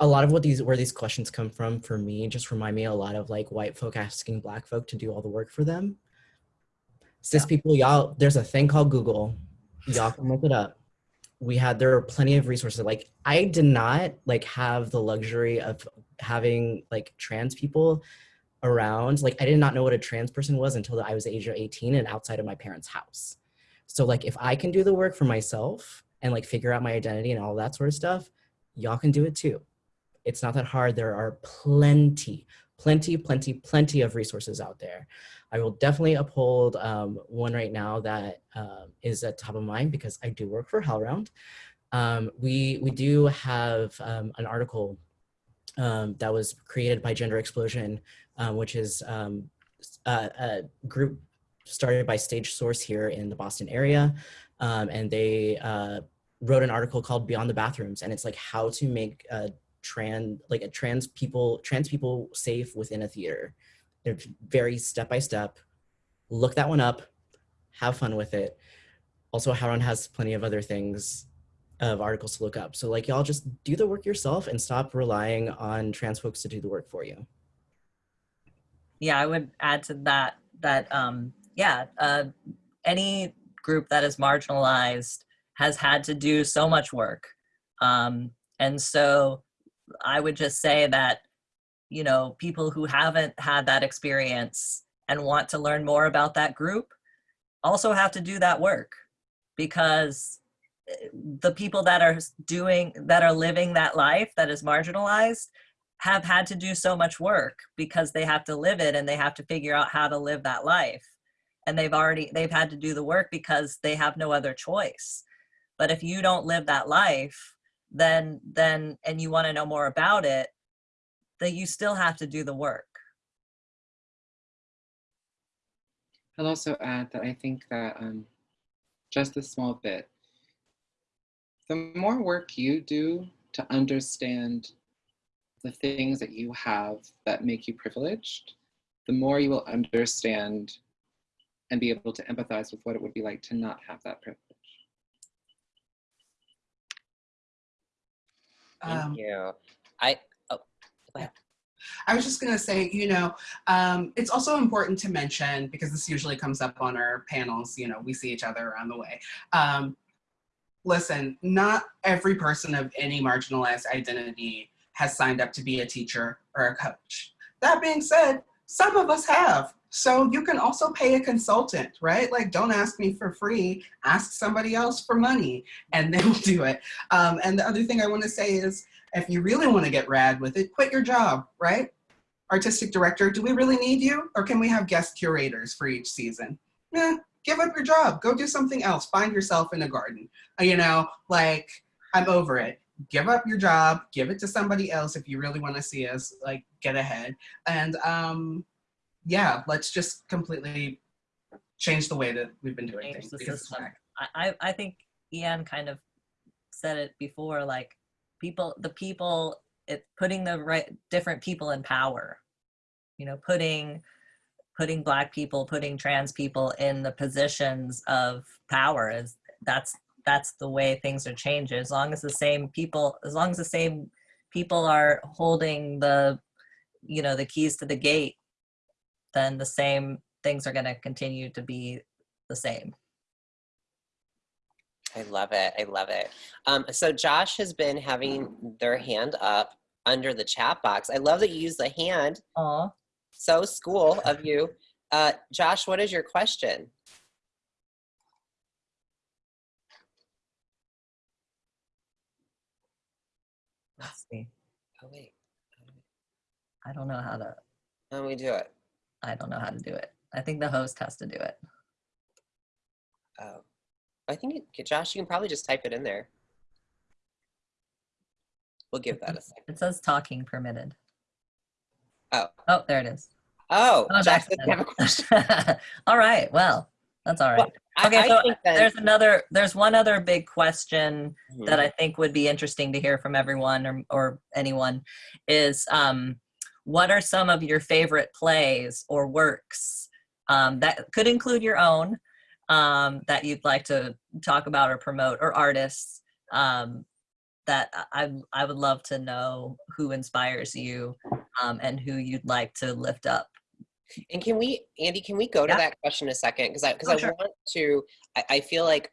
a lot of what these where these questions come from for me just remind me a lot of like white folk asking black folk to do all the work for them. Cis Yeah. people, y'all, there's a thing called Google. Y'all can look it up. We had there are plenty of resources. Like I did not like have the luxury of having like trans people around. Like I did not know what a trans person was until I was age of 18 and outside of my parents' house. So like if I can do the work for myself and like figure out my identity and all that sort of stuff, y'all can do it too. It's not that hard. There are plenty, plenty, plenty, plenty of resources out there. I will definitely uphold um, one right now that um, is at top of mind because I do work for HowlRound. Um, we, we do have um, an article um, that was created by Gender Explosion, um, which is a, a group started by Stage Source here in the Boston area. And they uh, wrote an article called Beyond the Bathrooms. And it's like how to make a trans, like a trans people, trans people safe within a theater. They're very step by step. Look that one up, have fun with it. Also, HowlRound has plenty of other things of articles to look up. So like y'all just do the work yourself and stop relying on trans folks to do the work for you. Yeah, I would add to that that um, yeah, uh, any group that is marginalized has had to do so much work, um, and so I would just say that you know people who haven't had that experience and want to learn more about that group also have to do that work because eh, the people that are doing that are living that life that is marginalized have had to do so much work because they have to live it and they have to figure out how to live that life. And they've already they've had to do the work because they have no other choice. But if you don't live that life then then and you want to know more about it that you still have to do the work I'll also add that I think that um, just a small bit, the more work you do to understand the things that you have that make you privileged, the more you will understand and be able to empathize with what it would be like to not have that privilege. Thank Um, you. I, I was just going to say, you know, um, it's also important to mention because this usually comes up on our panels. You know, we see each other around the way. Um, listen, not every person of any marginalized identity has signed up to be a teacher or a coach. That being said, some of us have. So you can also pay a consultant, right? Like, don't ask me for free, ask somebody else for money, and they will do it. Um, and the other thing I want to say is, if you really want to get rad with it, quit your job, right? Artistic director, do we really need you? Or can we have guest curators for each season? Yeah, give up your job, go do something else, find yourself in a garden. Uh, You know, like, I'm over it. Give up your job, give it to somebody else if you really want to see us, like, get ahead. And um, yeah, let's just completely change the way that we've been doing Change things. the system. I, I I think Ianne kind of said it before, like people, the people, it putting the right different people in power. You know, putting putting black people, putting trans people in the positions of power is that's that's the way things are changing. As long as the same people, as long as the same people are holding the, you know, the keys to the gate, then the same things are going to continue to be the same. I love it. I love it. Um, so Josh has been having their hand up under the chat box. I love that you use the hand. Aw. So school of you. Uh, Josh, what is your question? Let's see. Oh, wait. I don't know how to. How do we do it? I don't know how to do it. I think the host has to do it. Oh, I think, it, Josh, you can probably just type it in there. We'll give that a second. It says talking permitted. Oh. Oh, there it is. Oh, Oh, Josh doesn't have a question. all right. Well, that's all right. Well, I- Okay, I so there's another. There's one other big question Mhm. that I think would be interesting to hear from everyone or, or anyone is um, what are some of your favorite plays or works um, that could include your own um, that you'd like to talk about or promote or artists um, that I, I would love to know who inspires you um, and who you'd like to lift up. And can we, Andy, can we go to that question a second? Because I, because Oh, I sure. want to, I, I feel like,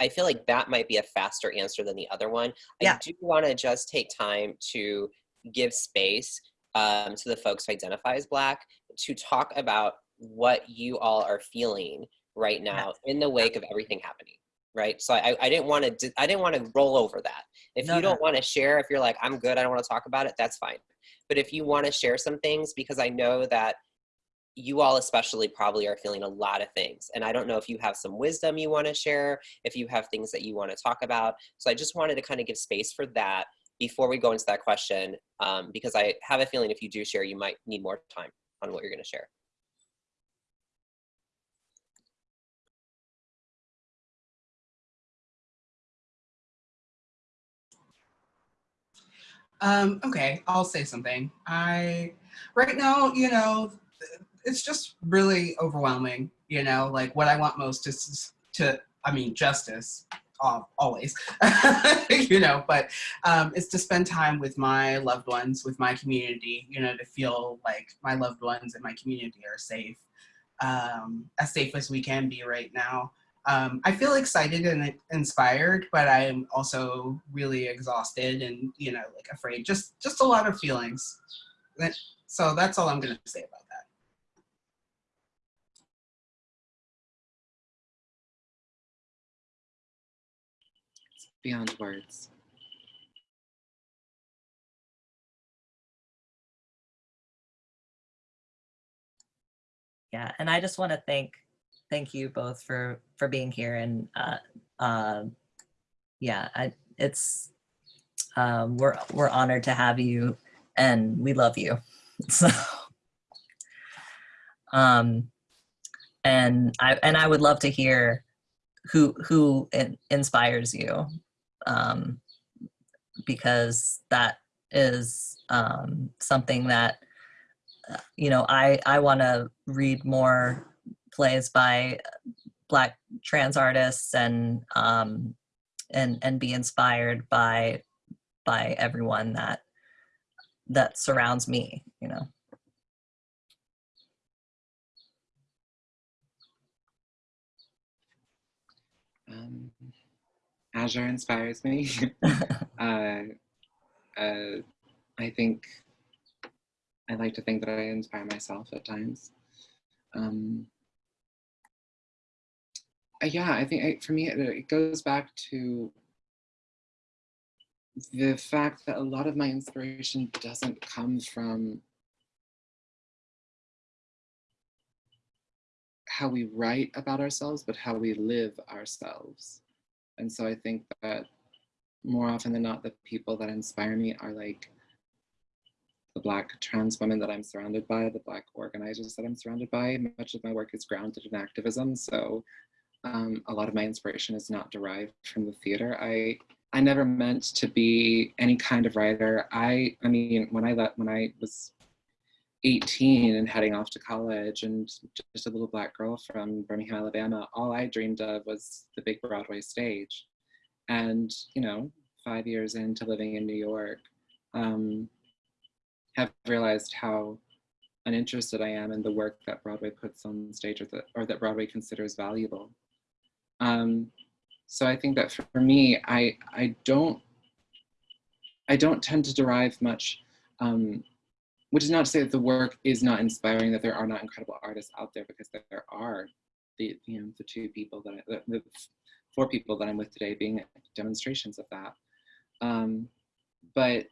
I feel like that might be a faster answer than the other one. Yeah. I do want to just take time to give space um, to the folks who identify as Black to talk about what you all are feeling right now in the wake of everything happening. Right. So I, I didn't want to, I didn't want to roll over that. If No, you don't want to share, if you're like, I'm good, I don't want to talk about it, that's fine. But if you want to share some things, because I know that you all especially probably are feeling a lot of things. And I don't know if you have some wisdom you want to share, if you have things that you want to talk about. So I just wanted to kind of give space for that before we go into that question, um, because I have a feeling if you do share, you might need more time on what you're going to share. Um, okay, I'll say something. I, right now, you know, it's just really overwhelming, you know, like what I want most is to, I mean, justice, always, you know, but um, it's to spend time with my loved ones, with my community, you know, to feel like my loved ones and my community are safe, um, as safe as we can be right now. Um, I feel excited and inspired, but I'm also really exhausted and, you know, like afraid, just, just a lot of feelings. So that's all I'm gonna say about that. It's beyond words. Yeah, and I just want to thank thank you both for for being here and uh, uh, yeah, I, it's um, we're we're honored to have you and we love you. So um, and I and I would love to hear who who in, inspires you um, because that is um, something that uh, you know I I want to read more plays by black trans artists and um, and and be inspired by by everyone that that surrounds me you know Um, Azure inspires me. uh, uh, I think I like to think that I inspire myself at times. Um, uh, yeah, I think I, for me, it, it goes back to the fact that a lot of my inspiration doesn't come from how we write about ourselves, but how we live ourselves. And so I think that more often than not, the people that inspire me are like the Black trans women that I'm surrounded by, the Black organizers that I'm surrounded by. Much of my work is grounded in activism. So um, a lot of my inspiration is not derived from the theater. I I never meant to be any kind of writer. I I mean, when I let when I was 18 and heading off to college and just a little black girl from Birmingham, Alabama, all I dreamed of was the big Broadway stage. And, you know, five years into living in New York, um, have realized how uninterested I am in the work that Broadway puts on stage or that, or that Broadway considers valuable. Um, so I think that for me, I, I don't, I don't tend to derive much, um, which is not to say that the work is not inspiring, that there are not incredible artists out there, because there are the, you know, the two people that, I, the, the four people that I'm with today being demonstrations of that. Um, but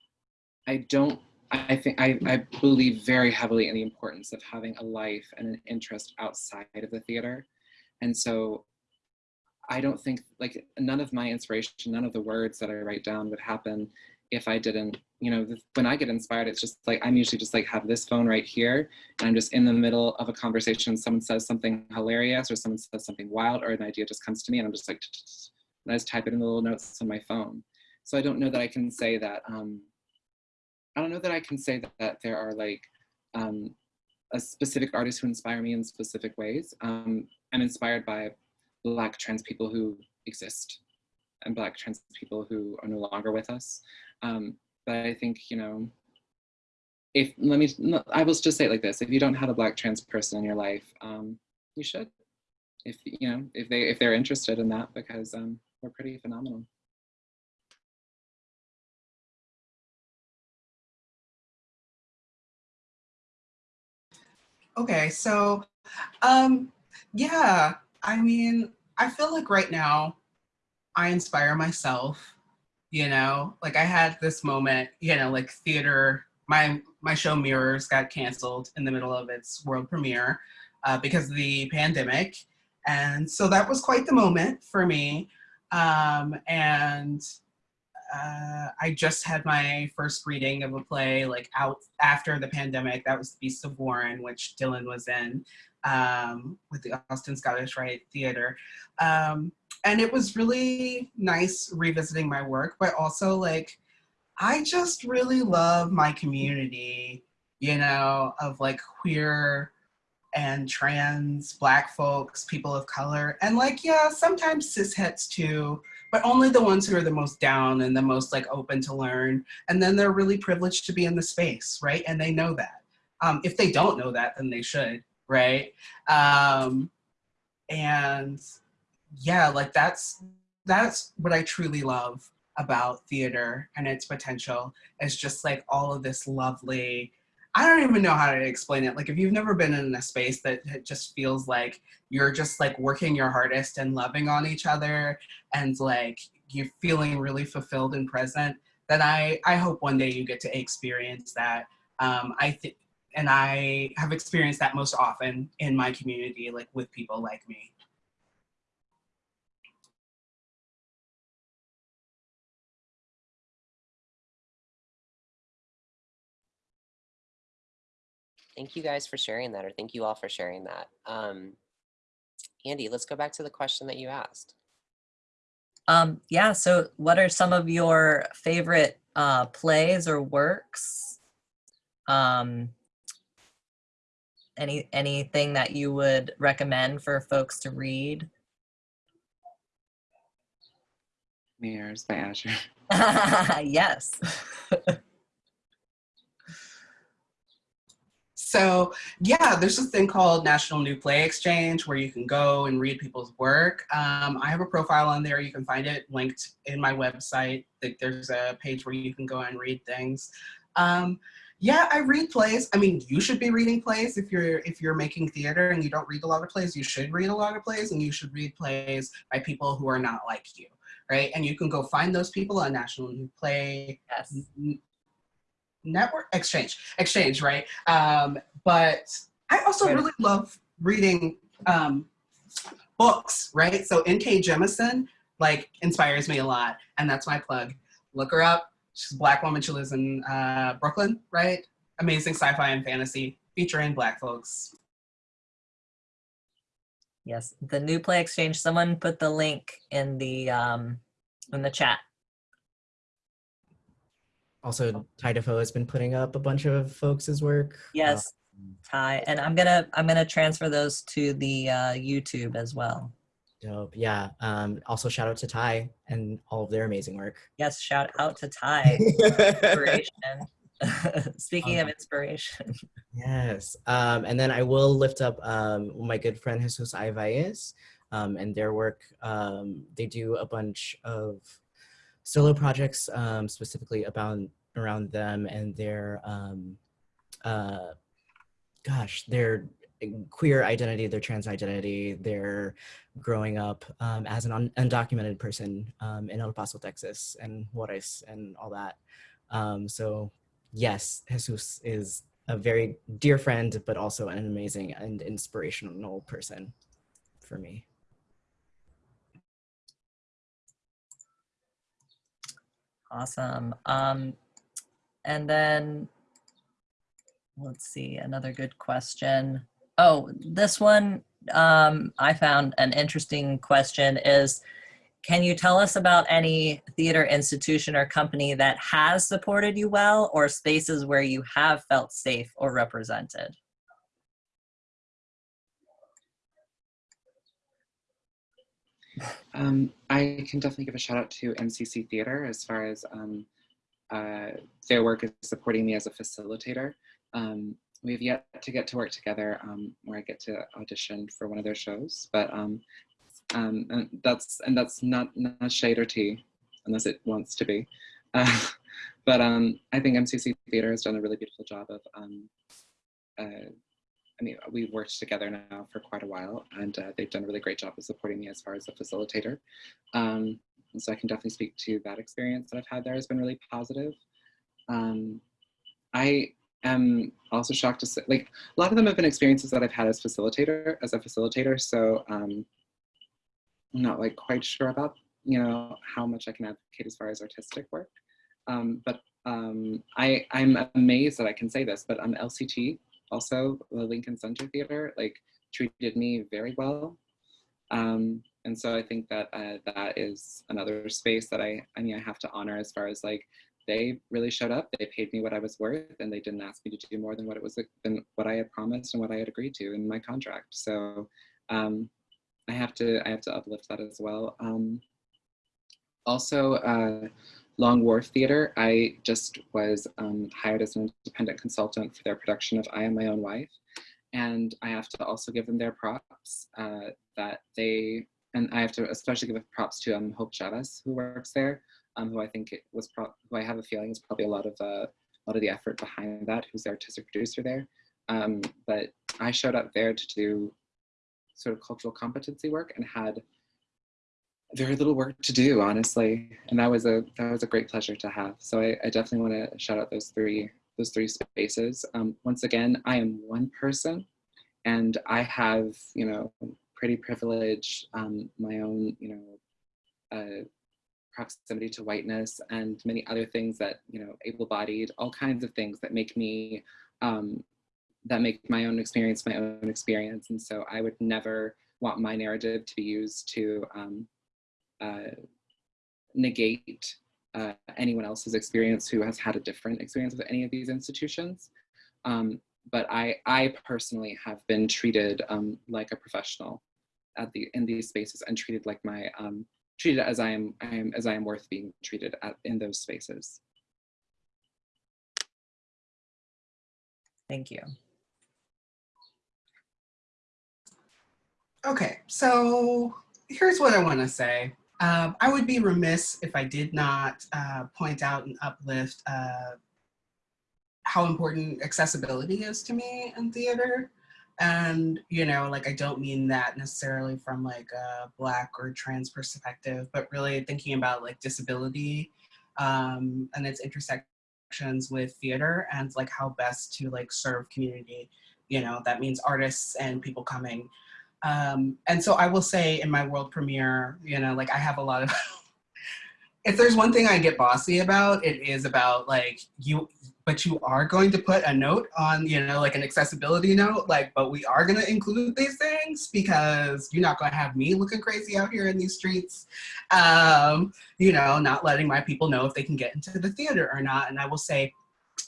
I don't, I think, I, I believe very heavily in the importance of having a life and an interest outside of the theater. And so I don't think like none of my inspiration, none of the words that I write down would happen if I didn't, you know, when I get inspired, it's just like, I'm usually just like have this phone right here and I'm just in the middle of a conversation. Someone says something hilarious or someone says something wild or an idea just comes to me and I'm just like, and I just type it in the little notes on my phone. So I don't know that I can say that, um, I don't know that I can say that, that there are like um, a specific artist who inspire me in specific ways. Um, I'm inspired by Black trans people who exist and Black trans people who are no longer with us. Um, but I think, you know, if, let me, I will just say it like this, if you don't have a Black trans person in your life, um, you should. If, you know, if, they, if they're interested in that, because um, we're pretty phenomenal. Okay, so um, yeah, I mean, I feel like right now I inspire myself, you know, like I had this moment, you know, like theater, my my show Mirrors got canceled in the middle of its world premiere uh, because of the pandemic. And so that was quite the moment for me. Um, and uh, I just had my first reading of a play like out after the pandemic. That was The Beast of Warren, which Dylan was in um, with the Austin Scottish Rite Theater. Um, and it was really nice revisiting my work, but also like, I just really love my community, you know, of like queer and trans black folks, people of color, and like, yeah, sometimes cis cishetes too, but only the ones who are the most down and the most like open to learn. And then they're really privileged to be in the space, right? And they know that. Um, if they don't know that, then they should, right? Um, and yeah, like that's, that's what I truly love about theater and its potential is just like all of this lovely, I don't even know how to explain it. Like if you've never been in a space that just feels like you're just like working your hardest and loving on each other and like you're feeling really fulfilled and present, then I, I hope one day you get to experience that. Um, I think, and I have experienced that most often in my community, like with people like me. Thank you guys for sharing that, or thank you all for sharing that. Um, Andy, let's go back to the question that you asked. Um, yeah, so what are some of your favorite uh, plays or works? Um, any anything that you would recommend for folks to read? Mirrors by Azure. yes. So yeah, there's this thing called National New Play Exchange where you can go and read people's work. Um, I have a profile on there. You can find it linked in my website. Like, There's a page where you can go and read things. Um, yeah, I read plays. I mean, you should be reading plays if you're if you're making theater and you don't read a lot of plays. You should read a lot of plays, and you should read plays by people who are not like you, right? And you can go find those people on National New Play yes. Network? Exchange. Exchange right? Um but i also Right. really love reading um books right? So N.K. Jemisin like inspires me a lot and that's my plug. Look her up. She's a black woman. She lives in uh brooklyn right? Amazing sci-fi and fantasy featuring black folks. Yes, the new play exchange. Someone put the link in the um in the chat. Also, Ty Defoe has been putting up a bunch of folks' work. Yes, Ty, and I'm gonna I'm gonna transfer those to the uh, YouTube as well. Dope. Yeah. Um, also, shout out to Ty and all of their amazing work. Yes, shout out to Ty. Inspiration. Speaking of Um, inspiration, Yes. Um, and then I will lift up um, my good friend Jesus um, and their work. Um, they do a bunch of solo projects um, specifically about around them and their, um, uh, gosh, their queer identity, their trans identity, their growing up um, as an un- undocumented person um, in El Paso, Texas, and Juarez and all that. Um, so yes, Jesus is a very dear friend, but also an amazing and inspirational person for me. Awesome. Um, and then let's see another good question. Oh, this one um, I found an interesting question is, can you tell us about any theater institution or company that has supported you well or spaces where you have felt safe or represented? Um, I can definitely give a shout out to MCC Theater as far as um, uh, their work is supporting me as a facilitator. Um, we have yet to get to work together um, where I get to audition for one of their shows, but um, um, and that's and that's not not shade or tea, unless it wants to be. Uh, but I think MCC Theater has done a really beautiful job of. Uh, I mean, we've worked together now for quite a while, and uh, they've done a really great job of supporting me as far as a facilitator. Um, so I can definitely speak to that experience that I've had there has been really positive. Um, I am also shocked to say, like, a lot of them have been experiences that I've had as facilitator, as a facilitator. So um, I'm not like quite sure about, you know, how much I can advocate as far as artistic work. Um, but um, I, I'm amazed that I can say this, but I'm LCT, also the Lincoln Center Theater, like treated me very well. Um, and so I think that uh, that is another space that I, I mean, I have to honor as far as like, they really showed up, they paid me what I was worth and they didn't ask me to do more than what it was, than what I had promised and what I had agreed to in my contract. So um, I have to, I have to uplift that as well. Um, also, uh, Long Wharf Theater, I just was um, hired as an independent consultant for their production of I Am My Own Wife. And I have to also give them their props uh, that they, and I have to especially give props to um, Hope Chavez, who works there, um, who I think it was, who I have a feeling is probably a lot of, uh, a lot of the effort behind that, who's the artistic producer there. Um, but I showed up there to do sort of cultural competency work and had very little work to do, honestly. And that was a that was a great pleasure to have. So I, I definitely want to shout out those three those three spaces. Um, once again, I am one person, and I have you know pretty privilege, um, my own you know uh, proximity to whiteness, and many other things that you know able-bodied, all kinds of things that make me um, that make my own experience my own experience. And so I would never want my narrative to be used to um, uh, negate uh, anyone else's experience who has had a different experience with any of these institutions. Um, but I, I personally have been treated um, like a professional at the in these spaces and treated like my um, treated as I am, I am as I am worth being treated at, in those spaces. Thank you. Okay, so here's what I want to say. Um, I would be remiss if I did not uh, point out and uplift uh, how important accessibility is to me in theater. And, you know, like I don't mean that necessarily from like a black or trans perspective, but really thinking about like disability um, and its intersections with theater and like how best to like serve community. You know, that means artists and people coming um, and so I will say in my world premiere, you know, like I have a lot of, if there's one thing I get bossy about, it is about like you, but you are going to put a note on, you know, like an accessibility note, like, but we are going to include these things because you're not going to have me looking crazy out here in these streets, um, you know, not letting my people know if they can get into the theater or not. And I will say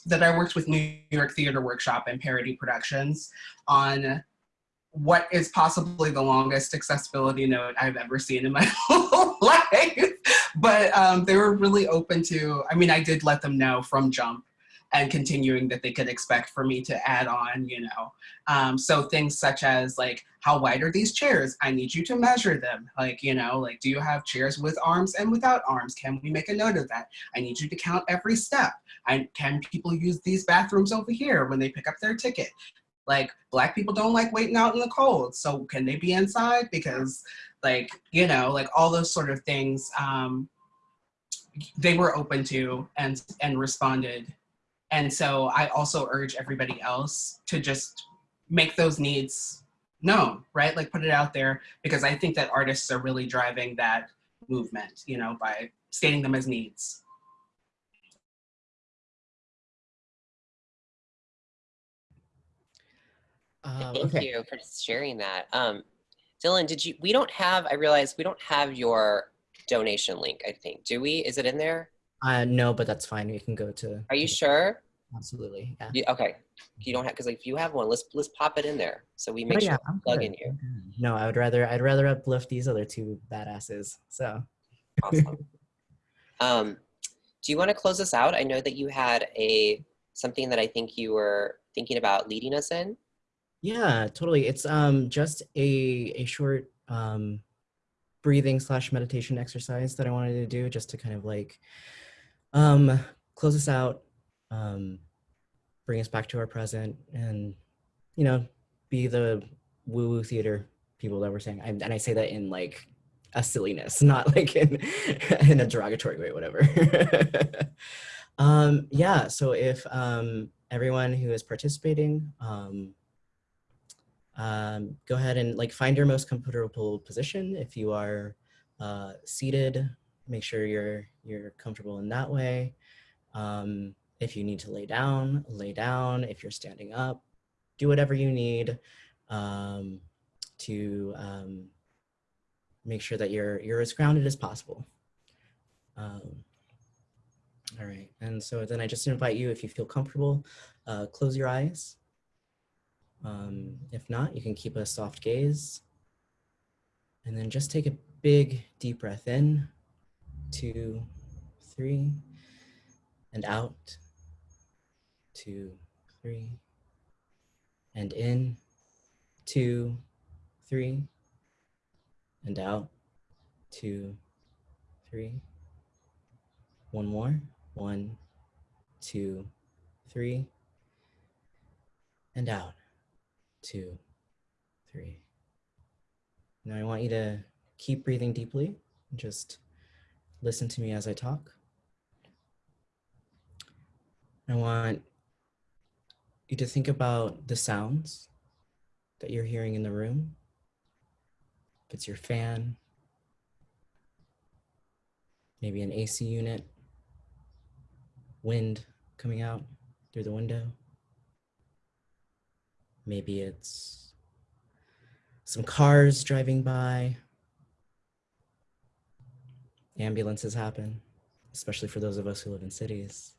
that I worked with New York Theater Workshop and Parity Productions on what is possibly the longest accessibility note I've ever seen in my whole life. But um, they were really open to, I mean, I did let them know from jump and continuing that they could expect for me to add on, you know. Um, so things such as like, how wide are these chairs? I need you to measure them. Like, you know, like, do you have chairs with arms and without arms? Can we make a note of that? I need you to count every step. I, can people use these bathrooms over here when they pick up their ticket? Like black people don't like waiting out in the cold. So can they be inside? Because like, you know, like all those sort of things um, they were open to and, and responded. And so I also urge everybody else to just make those needs known, right? Like put it out there because I think that artists are really driving that movement, you know, by stating them as needs. Um, Thank okay. you for sharing that. Um, Dylan, did you, we don't have, I realize we don't have your donation link, I think. Do we? Is it in there? Uh, no, but that's fine. We can go to. Are you sure? Absolutely. Yeah. You, okay. You don't have, because if you have one, let's, let's pop it in there. So we Oh, make yeah, sure I'm we plug good. in you. No, I would rather I'd rather uplift these other two badasses. So Awesome. um, do you want to close us out? I know that you had a, something that I think you were thinking about leading us in. Yeah, totally. It's um just a a short um breathing slash meditation exercise that I wanted to do just to kind of like um close us out, um bring us back to our present and you know be the woo woo theater people that we're saying. I, and I say that in like a silliness, not like in in a derogatory way, whatever. um, yeah. So if um, everyone who is participating, um, um, go ahead and like find your most comfortable position. If you are uh, seated, make sure you're you're comfortable in that way. Um, if you need to lay down, lay down. If you're standing up, do whatever you need um, to um, make sure that you're you're as grounded as possible. Um, all right, and so then I just invite you, if you feel comfortable, uh, close your eyes. Um, if not, you can keep a soft gaze. And then just take a big deep breath in, two, three, and out, two, three, and in, two, three, and out, two, three. One more, one, two, three, and out, two, three. Now I want you to keep breathing deeply. And just listen to me as I talk. I want you to think about the sounds that you're hearing in the room. If it's your fan, maybe an AC unit, wind coming out through the window. Maybe it's some cars driving by. Ambulances happen, especially for those of us who live in cities.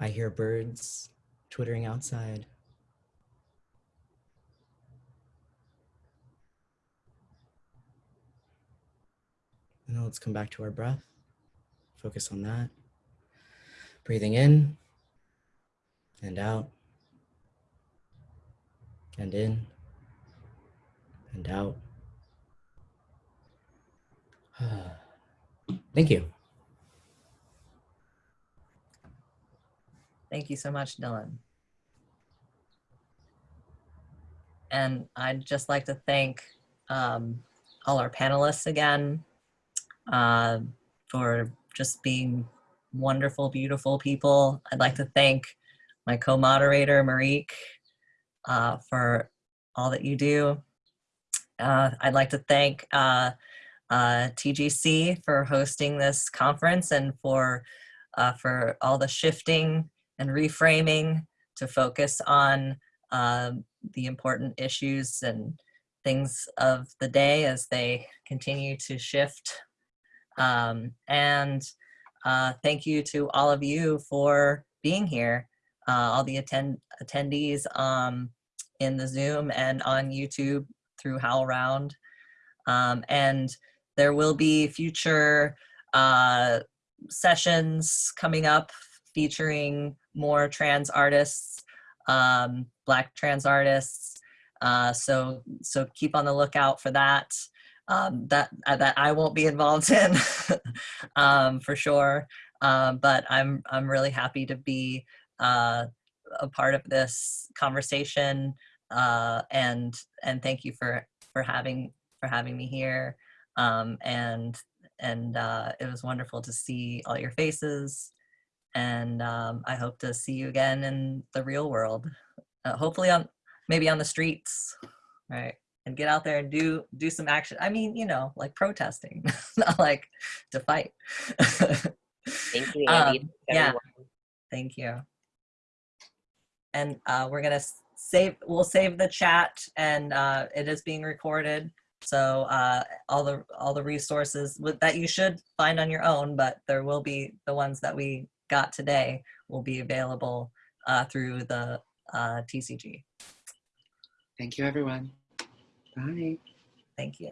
I hear birds twittering outside. And then let's come back to our breath. Focus on that. Breathing in and out and in and out. Thank you. Thank you so much, Dylan. And I'd just like to thank um, all our panelists again uh, for just being wonderful, beautiful people. I'd like to thank my co-moderator, Marique, uh, for all that you do. Uh, I'd like to thank uh, uh, TGC for hosting this conference and for, uh, for all the shifting and reframing to focus on um, the important issues and things of the day as they continue to shift. Um, and uh, thank you to all of you for being here, uh, all the attend attendees um, in the Zoom and on YouTube through HowlRound. Um, and there will be future uh, sessions coming up featuring more trans artists, um, Black trans artists. Uh, so, so keep on the lookout for that. Um, that uh, that I won't be involved in um, for sure. Um, but I'm I'm really happy to be uh, a part of this conversation. Uh, and and thank you for for having for having me here. Um, and and uh, it was wonderful to see all your faces and um, I hope to see you again in the real world. Uh, hopefully on maybe on the streets, right? And get out there and do do some action. I mean, you know, like protesting, not like to fight. Thank you, Andy. Um, yeah, thank you. And uh, we're gonna save. We'll save the chat, and uh, it is being recorded. So uh, all the all the resources with, that you should find on your own, but there will be the ones that we got today will be available uh, through the uh, TCG. Thank you, everyone. Bye. Thank you.